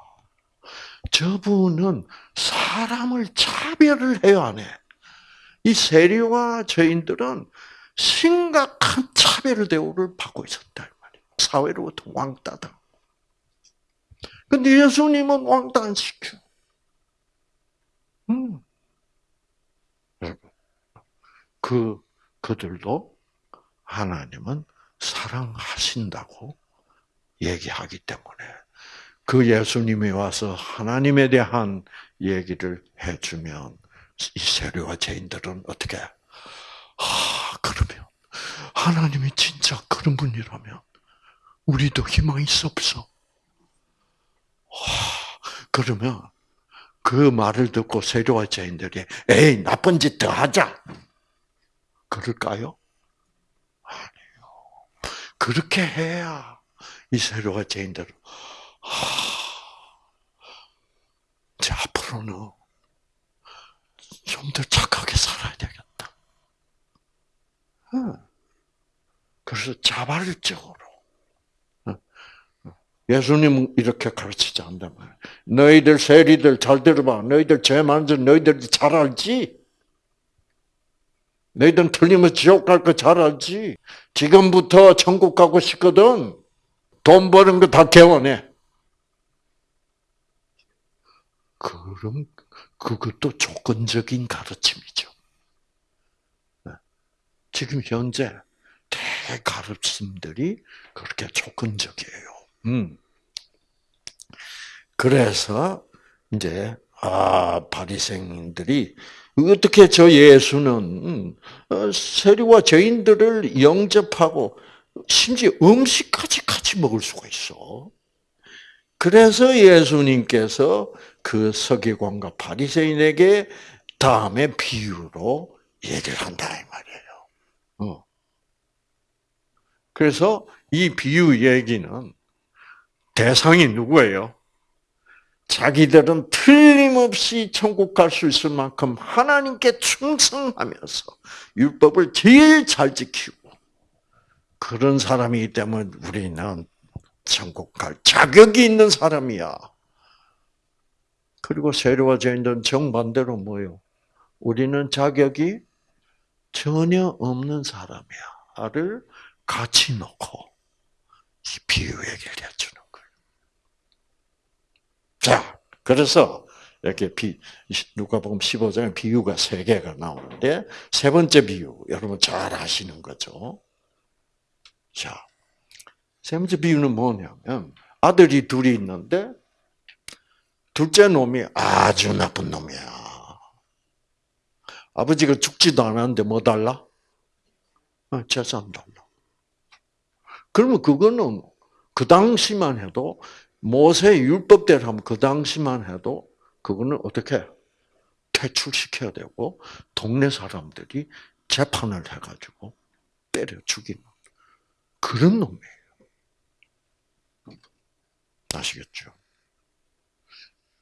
[SPEAKER 1] 저분은 사람을 차별을 해야 하네. 이 세리와 죄인들은 심각한 차별 대우를 받고 있었다 말이에요. 사회로부터 왕따다. 근데 예수님은 왕따 안 시켜. 음. 그 그들도 하나님은 사랑하신다고 얘기하기 때문에 그 예수님이 와서 하나님에 대한 얘기를 해주면 이 세례와 죄인들은 어떻게? 아 그러면 하나님이 진짜 그런 분이라면 우리도 희망이 있어 없어? 와, 그러면 그 말을 듣고 세례와 죄인들이 에이 나쁜 짓 더 하자 그럴까요? 그렇게 해야 이 세례와 죄인들은 자 앞으로는 좀 더 착하게 살아야 되겠다. 그래서 자발적으로 예수님은 이렇게 가르치지 않단 말이야. 너희들 세리들 잘 들어봐. 너희들 죄 많은 줄 너희들이 잘 알지? 너희들은 틀리면 지옥 갈 거 잘 알지? 지금부터 천국 가고 싶거든. 돈 버는 거 다 개원해. 그럼 그것도 조건적인 가르침이죠. 지금 현재 대가르침들이 그렇게 조건적이에요. 음. 그래서 이제 아 바리새인들이 어떻게 저 예수는 어, 세리와 죄인들을 영접하고 심지어 음식까지 같이 먹을 수가 있어. 그래서 예수님께서 그 서기관과 바리새인에게 다음에 비유로 얘기를 한다 이 말이에요. 어. 그래서 이 비유 얘기는 대상이 누구예요? 자기들은 틀림없이 천국 갈 수 있을 만큼 하나님께 충성하면서 율법을 제일 잘 지키고 그런 사람이기 때문에 우리는 천국 갈 자격이 있는 사람이야. 그리고 세례와 죄인들은 정반대로 뭐요? 우리는 자격이 전혀 없는 사람이야를 같이 놓고 비유 얘기를 해주는 거예요. 자, 그래서 이렇게 비, 누가복음 15장에 비유가 세 개가 나오는데 세 번째 비유 여러분 잘 아시는 거죠. 자, 세 번째 비유는 뭐냐면 아들이 둘이 있는데 둘째 놈이 아주 나쁜 놈이야. 아버지가 죽지도 않았는데 뭐 달라? 어, 재산 달라. 그러면 그거는 그 당시만 해도 모세 율법대로 하면 그 당시만 해도 그거는 어떻게 퇴출시켜야 되고 동네 사람들이 재판을 해가지고 때려 죽이는 그런 놈이에요. 아시겠죠?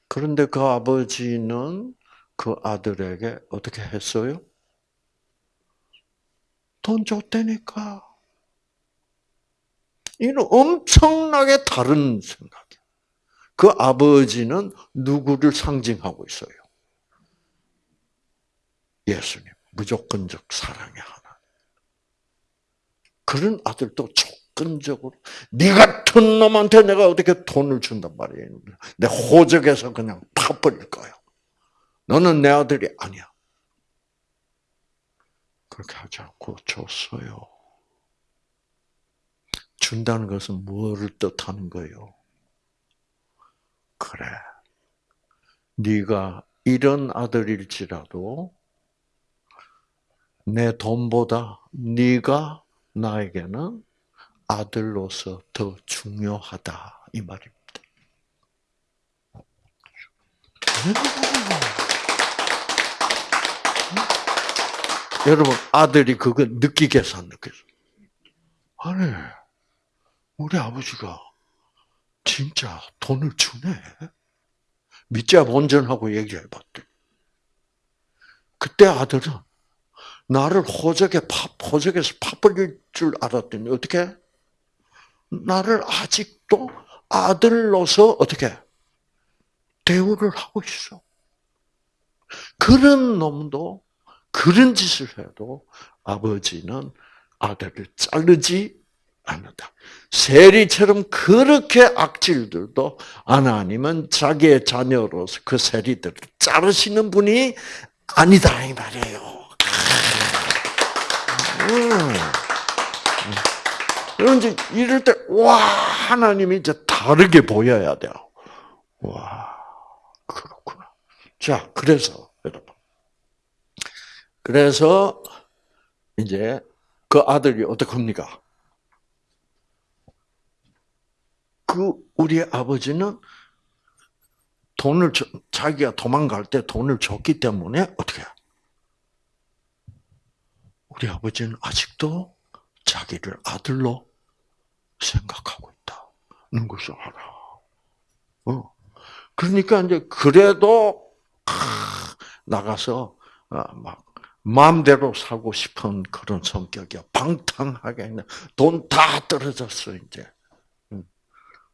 [SPEAKER 1] 그런데 그 아버지는 그 아들에게 어떻게 했어요? 돈 줬다니까. 이는 엄청나게 다른 생각이에요. 그 아버지는 누구를 상징하고 있어요? 예수님. 무조건적 사랑의 하나. 그런 아들도 조건적으로 네 같은 놈한테 내가 어떻게 돈을 준단 말이에요. 내 호적에서 그냥 파버릴 거야. 너는 내 아들이 아니야. 그렇게 하지 않고 줬어요. 준다는 것은 무엇을 뜻하는 거예요? 그래. 네가 이런 아들일지라도 내 돈보다 네가 나에게는 아들로서 더 중요하다 이 말입니다. 여러분 아들이 그거 느끼겠어 안 느끼겠어? 아니 우리 아버지가 진짜 돈을 주네. 믿자 본전하고 얘기해봤대. 그때 아들은 나를 호적에 파, 호적에서 파버릴 줄 알았더니 어떻게? 나를 아직도 아들로서 어떻게 대우를 하고 있어. 그런 놈도 그런 짓을 해도 아버지는 아들을 자르지 않는다. 세리처럼 그렇게 악질들도 하나님은 자기의 자녀로서 그 세리들을 자르시는 분이 아니다 이 말이에요. 음. 그런 이제 이럴 때 와 하나님이 이제 다르게 보여야 돼요. 와 그렇구나. 자 그래서 여러분 그래서 이제 그 아들이 어떡합니까? 그 우리 아버지는 돈을 자기가 도망갈 때 돈을 줬기 때문에 어떻게? 우리 아버지는 아직도 자기를 아들로 생각하고 있다는 것을 알아. 어. 그러니까 이제 그래도 나가서 어, 막 마음대로 살고 싶은 그런 성격이야. 방탕하게 돈다 떨어졌어 이제.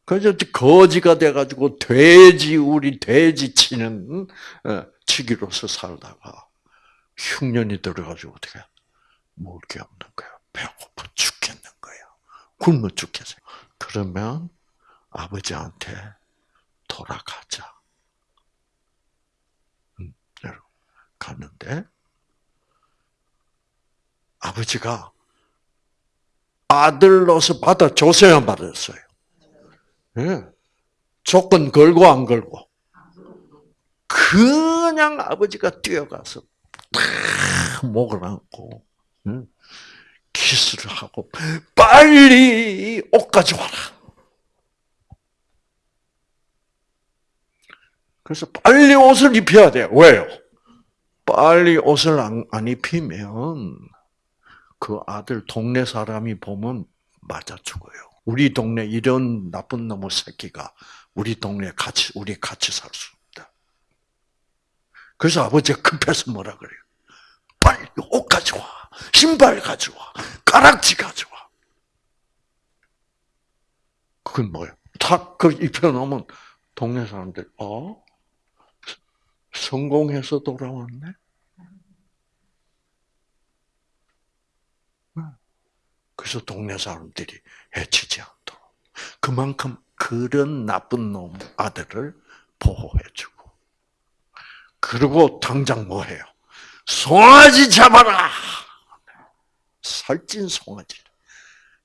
[SPEAKER 1] 그래서 거지가 돼가지고 돼지 우리 돼지 치는 어, 치기로서 살다가 흉년이 들어가지고 어떻게 먹을 게 없는 거야. 배고파 죽겠는 거야. 굶어 죽겠어. 그러면 아버지한테 돌아가자. 음, 갔는데 아버지가 아들로서 받아줬어야 받았어요. 예. 조건 걸고 안 걸고. 그냥 아버지가 뛰어가서 탁 목을 안고 키스를 하고 빨리 옷 가져와라. 그래서 빨리 옷을 입혀야 돼요. 왜요? 빨리 옷을 안, 안 입히면 그 아들 동네 사람이 보면 맞아 죽어요. 우리 동네 이런 나쁜 놈의 새끼가 우리 동네 같이 우리 같이 살 수 없다. 그래서 아버지가 급해서 뭐라 그래요? 빨리 옷 가져와, 신발 가져와, 가락지 가져와. 그건 뭐예요? 다그 입혀놓으면 동네 사람들 어 성공해서 돌아왔네. 그래서 동네 사람들이 해치지 않도록. 그만큼 그런 나쁜 놈 아들을 보호해주고. 그리고 당장 뭐 해요? 송아지 잡아라! 살찐 송아지.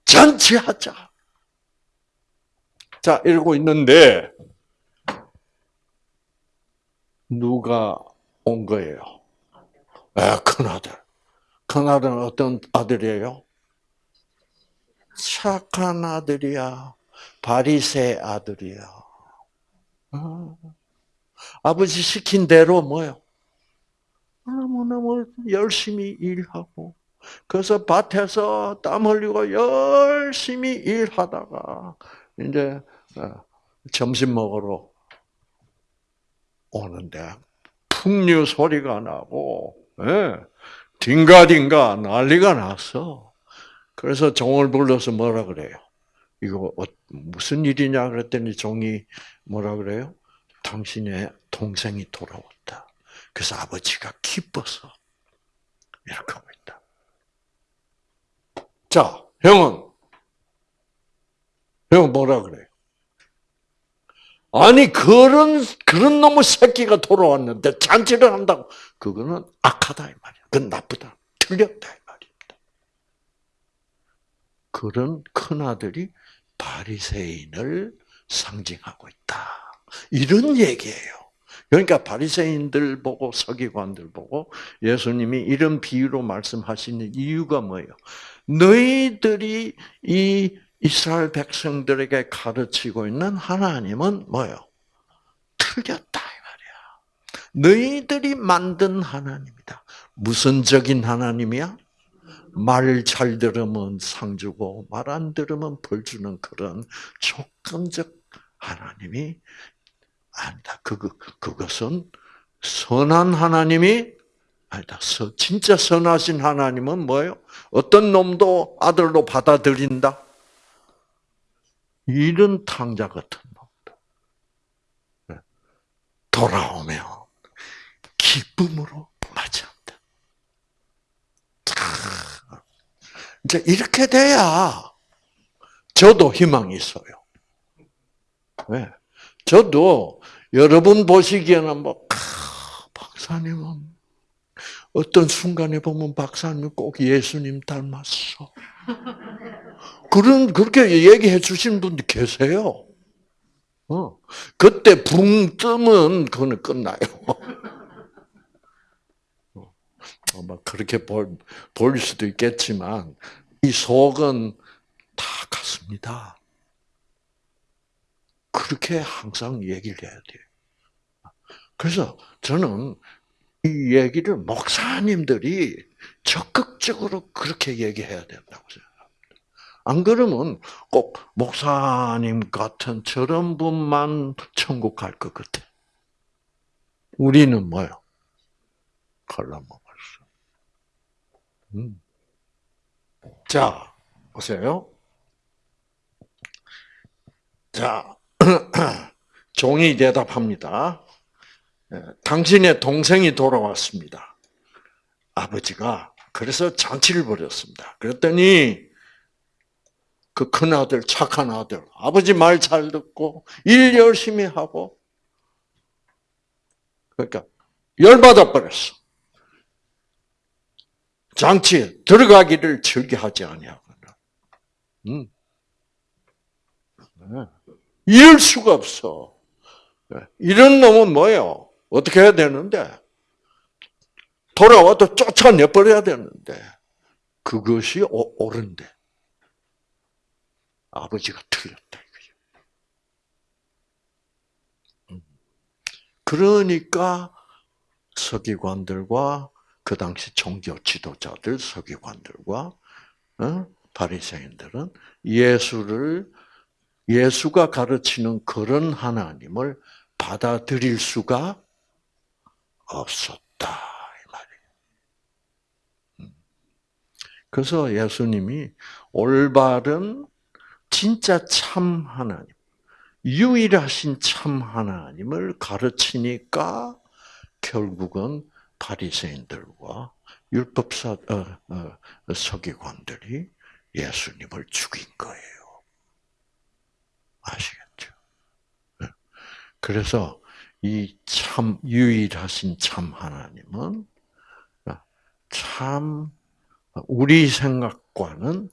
[SPEAKER 1] 잔치하자. 자, 이러고 있는데, 누가 온 거예요? 아, 큰아들. 큰아들은 어떤 아들이에요? 착한 아들이야. 바리새 아들이야. 어. 아버지 시킨 대로 뭐요? 너무너무 열심히 일하고, 그래서 밭에서 땀 흘리고 열심히 일하다가, 이제, 어, 점심 먹으러 오는데, 풍류 소리가 나고, 예, 딩가딩가 난리가 났어. 그래서 종을 불러서 뭐라 그래요? 이거 어, 무슨 일이냐 그랬더니 종이 뭐라 그래요? 당신의 동생이 돌아왔다. 그래서 아버지가 기뻐서 이렇게 하고 있다. 자, 형은 형 뭐라 그래요? 아니 그런 그런 놈의 새끼가 돌아왔는데 잔치를 한다고 그거는 악하다 이 말이야. 그건 나쁘다. 틀렸다. 그런 큰 아들이 바리새인을 상징하고 있다. 이런 얘기예요. 그러니까 바리새인들 보고 서기관들 보고 예수님이 이런 비유로 말씀하시는 이유가 뭐예요? 너희들이 이 이스라엘 백성들에게 가르치고 있는 하나님은 뭐예요? 틀렸다 이 말이야. 너희들이 만든 하나님이다. 무선적인 하나님이야? 말 잘 들으면 상 주고 말 안 들으면 벌 주는 그런 조건적 하나님이 아니다. 그 그것은 선한 하나님이 아니다. 진짜 선하신 하나님은 뭐예요? 어떤 놈도 아들로 받아들인다. 이런 탕자 같은 놈들. 네. 돌아오면 기쁨으로 맞이한다. 이제 이렇게 돼야 저도 희망이 있어요. 네. 저도 여러분 보시기에는 뭐 박사님은 어떤 순간에 보면 박사님 꼭 예수님 닮았어. 그런 그렇게 얘기해 주신 분들 계세요. 어. 그때 붕 뜨면 그거는 끝나요. 어. 아마 그렇게 볼, 볼 수도 있겠지만 이 속은 다 같습니다. 그렇게 항상 얘기를 해야 돼요. 그래서 저는 이 얘기를 목사님들이 적극적으로 그렇게 얘기해야 된다고 생각합니다. 안 그러면 꼭 목사님 같은 저런 분만 천국 갈 것 같아. 우리는 뭐요? 갈라먹었어. 음. 자, 보세요. 자, 종이 대답합니다. 예, 당신의 동생이 돌아왔습니다. 아버지가 그래서 잔치를 벌였습니다. 그랬더니 그 큰아들, 착한 아들, 아버지 말 잘 듣고 일 열심히 하고 그러니까 열받아 버렸어. 장치에 들어가기를 즐겨하지 아니하거든. 음. 네. 이럴 수가 없어. 네. 이런 놈은 뭐예요? 어떻게 해야 되는데? 돌아와도 쫓아내버려야 되는데, 그것이 옳은데, 아버지가 틀렸다. 음. 그러니까 서기관들과 그 당시 종교 지도자들, 서기관들과 어? 바리새인들은 예수를 예수가 가르치는 그런 하나님을 받아들일 수가 없었다 이 말이에요. 음. 그래서 예수님이 올바른 진짜 참 하나님, 유일하신 참 하나님을 가르치니까 결국은 바리새인들과 율법사 어, 어, 서기관들이 예수님을 죽인 거예요. 아시겠죠? 네. 그래서 이 참 유일하신 참 하나님은 참 우리 생각과는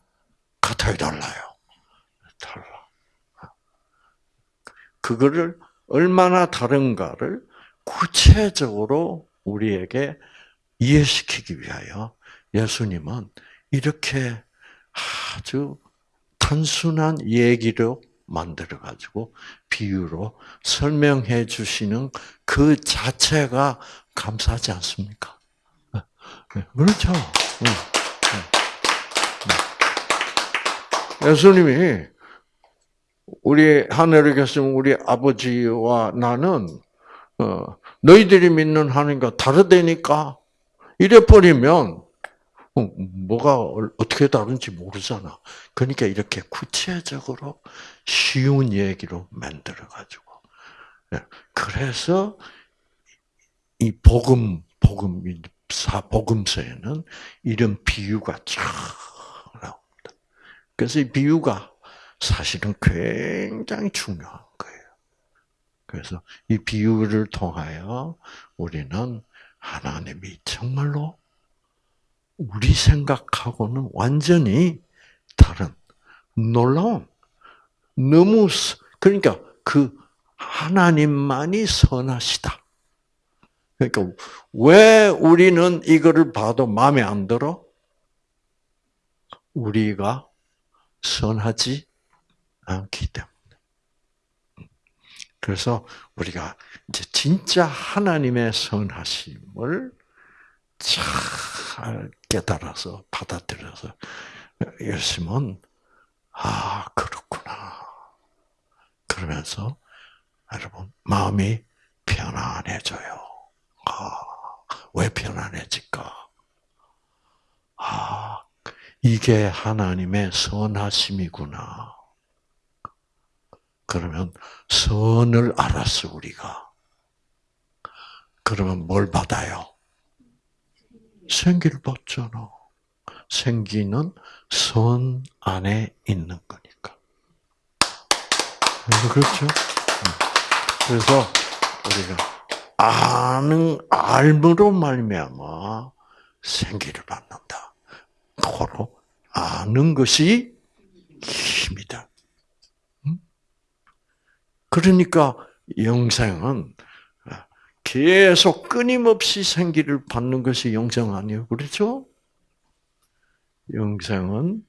[SPEAKER 1] 같아요, 달라요. 달라. 그거를 얼마나 다른가를 구체적으로 우리에게 이해시키기 위하여 예수님은 이렇게 아주 단순한 얘기로 만들어 가지고 비유로 설명해 주시는 그 자체가 감사하지 않습니까? 네, 네, 그렇죠. 네, 예수님이 우리 하늘에 계신 우리 아버지와 나는 어, 너희들이 믿는 하나님과 다르다니까 이래 버리면 어, 뭐가 어떻게 다른지 모르잖아. 그러니까 이렇게 구체적으로 쉬운 얘기로 만들어 가지고. 예, 그래서 이 복음 복음 사 복음서에는 이런 비유가 쫙 나옵니다. 그래서 이 비유가 사실은 굉장히 중요한 거예요. 그래서 이 비유를 통하여 우리는 하나님이 정말로 우리 생각하고는 완전히 다른 놀라운 너무 그러니까 그 하나님만이 선하시다. 그러니까 왜 우리는 이거를 봐도 마음에 안 들어? 우리가 선하지 않기 때문에. 그래서 우리가 이제 진짜 하나님의 선하심을 잘 깨달아서 받아들여서 열심은 아 그렇구나 그러면서 여러분 마음이 편안해져요. 아, 왜 편안해질까? 아, 이게 하나님의 선하심이구나. 그러면 선을 알았어 우리가. 그러면 뭘 받아요? 생기를 받잖아. 생기는 선 안에 있는 거니까. 그렇죠? 그래서 우리가 아는 알므로 말미암아 생기를 받는다. 바로 아는 것이 힘이다. 그러니까 영생은 계속 끊임없이 생기를 받는 것이 영생 아니에요. 그렇죠? 영생은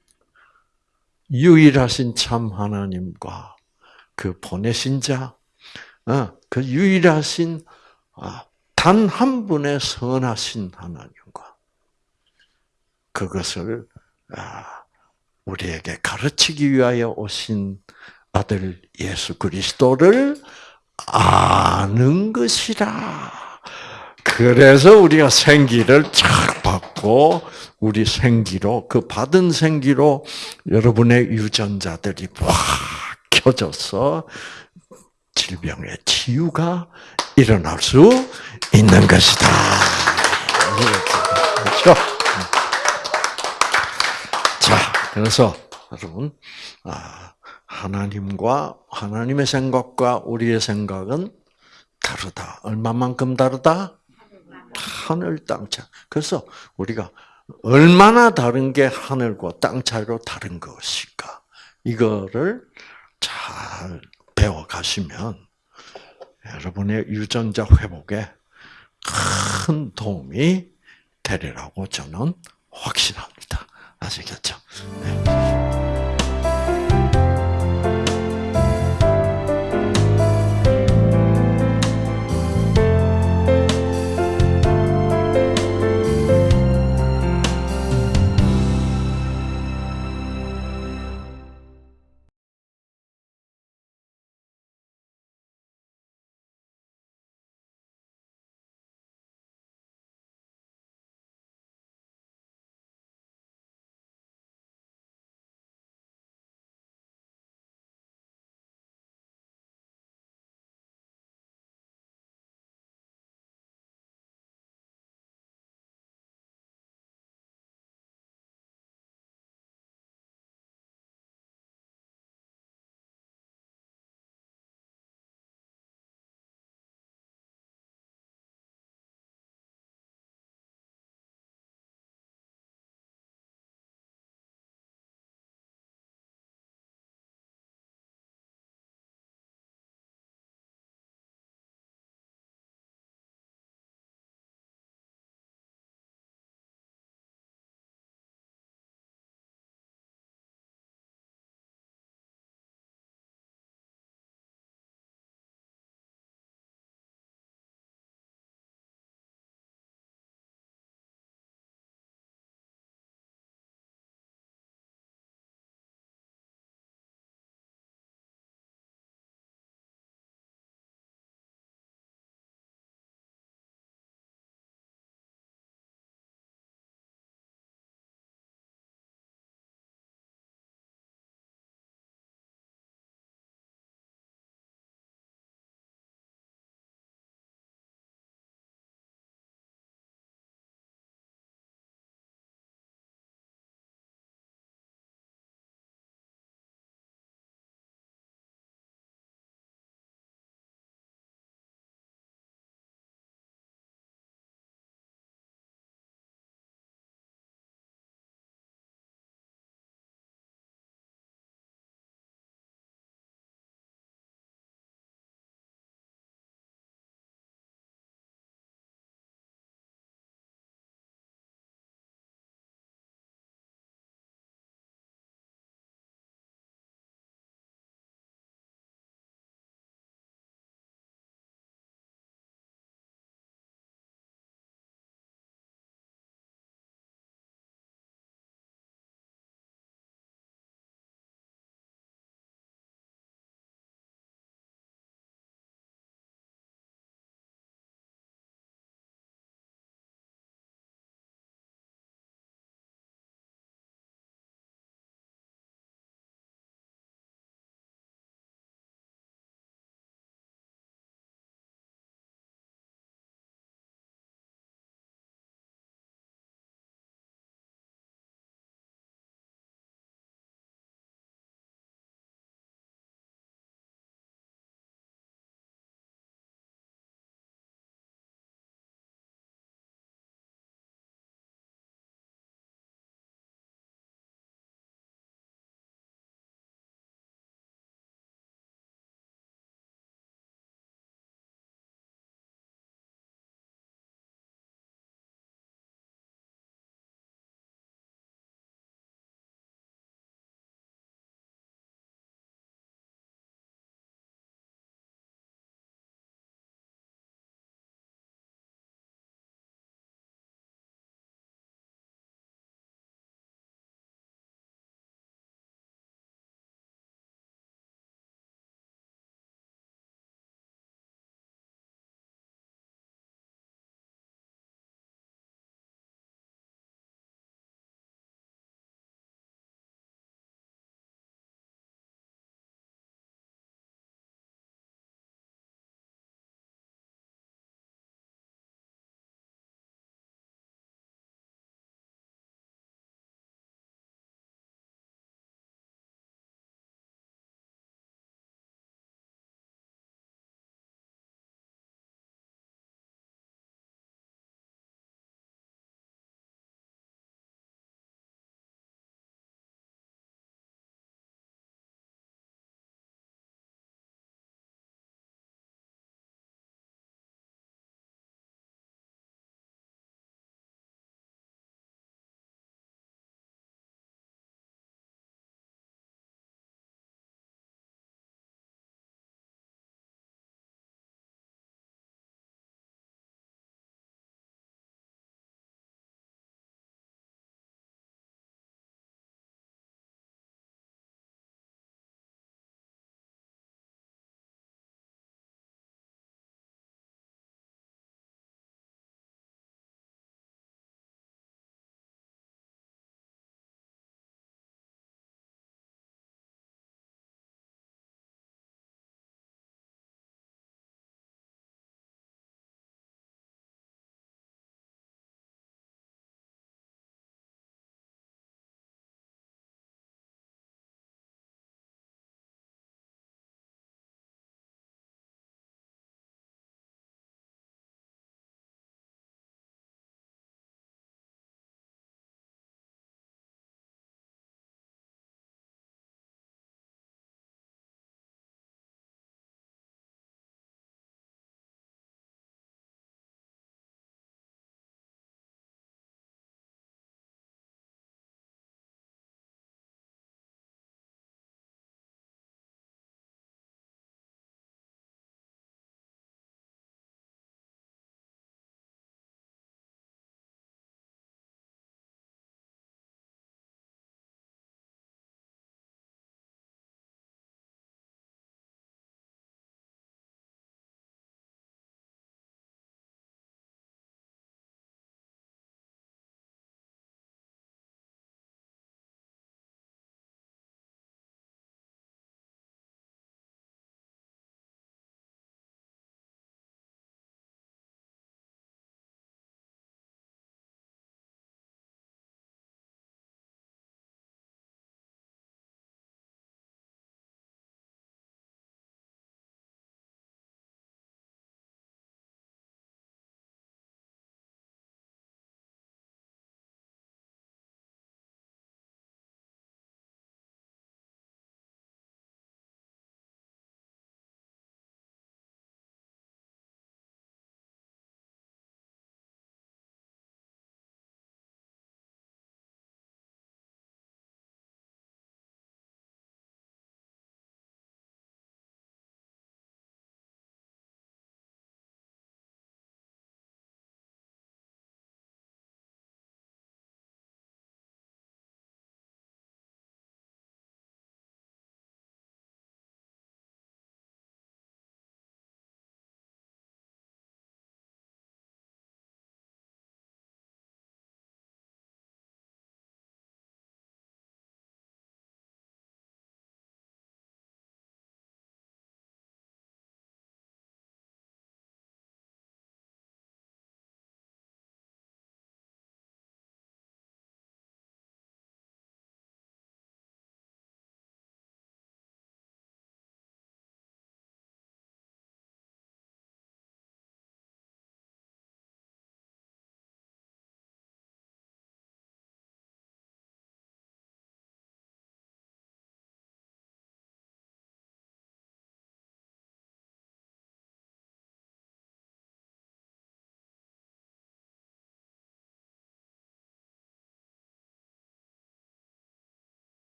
[SPEAKER 1] 유일하신 참 하나님과 그 보내신 자, 어, 그 유일하신 아, 단한 분의 선하신 하나님과 그것을 아, 우리에게 가르치기 위하여 오신 아들 예수 그리스도를 아는 것이라. 그래서 우리가 생기를 착 받고 우리 생기로 그 받은 생기로 여러분의 유전자들이 확 켜져서 질병의 치유가 일어날 수 있는 것이다. 그렇죠? 자, 그래서 여러분, 아, 하나님과 하나님의 생각과 우리의 생각은 다르다. 얼마만큼 다르다? 하늘 땅 차. 그래서 우리가 얼마나 다른 게 하늘과 땅 차이로 다른 것일까? 이거를 잘 배워 가시면 여러분의 유전자 회복에 큰 도움이 되리라고 저는 확신합니다. 아시겠죠? 네.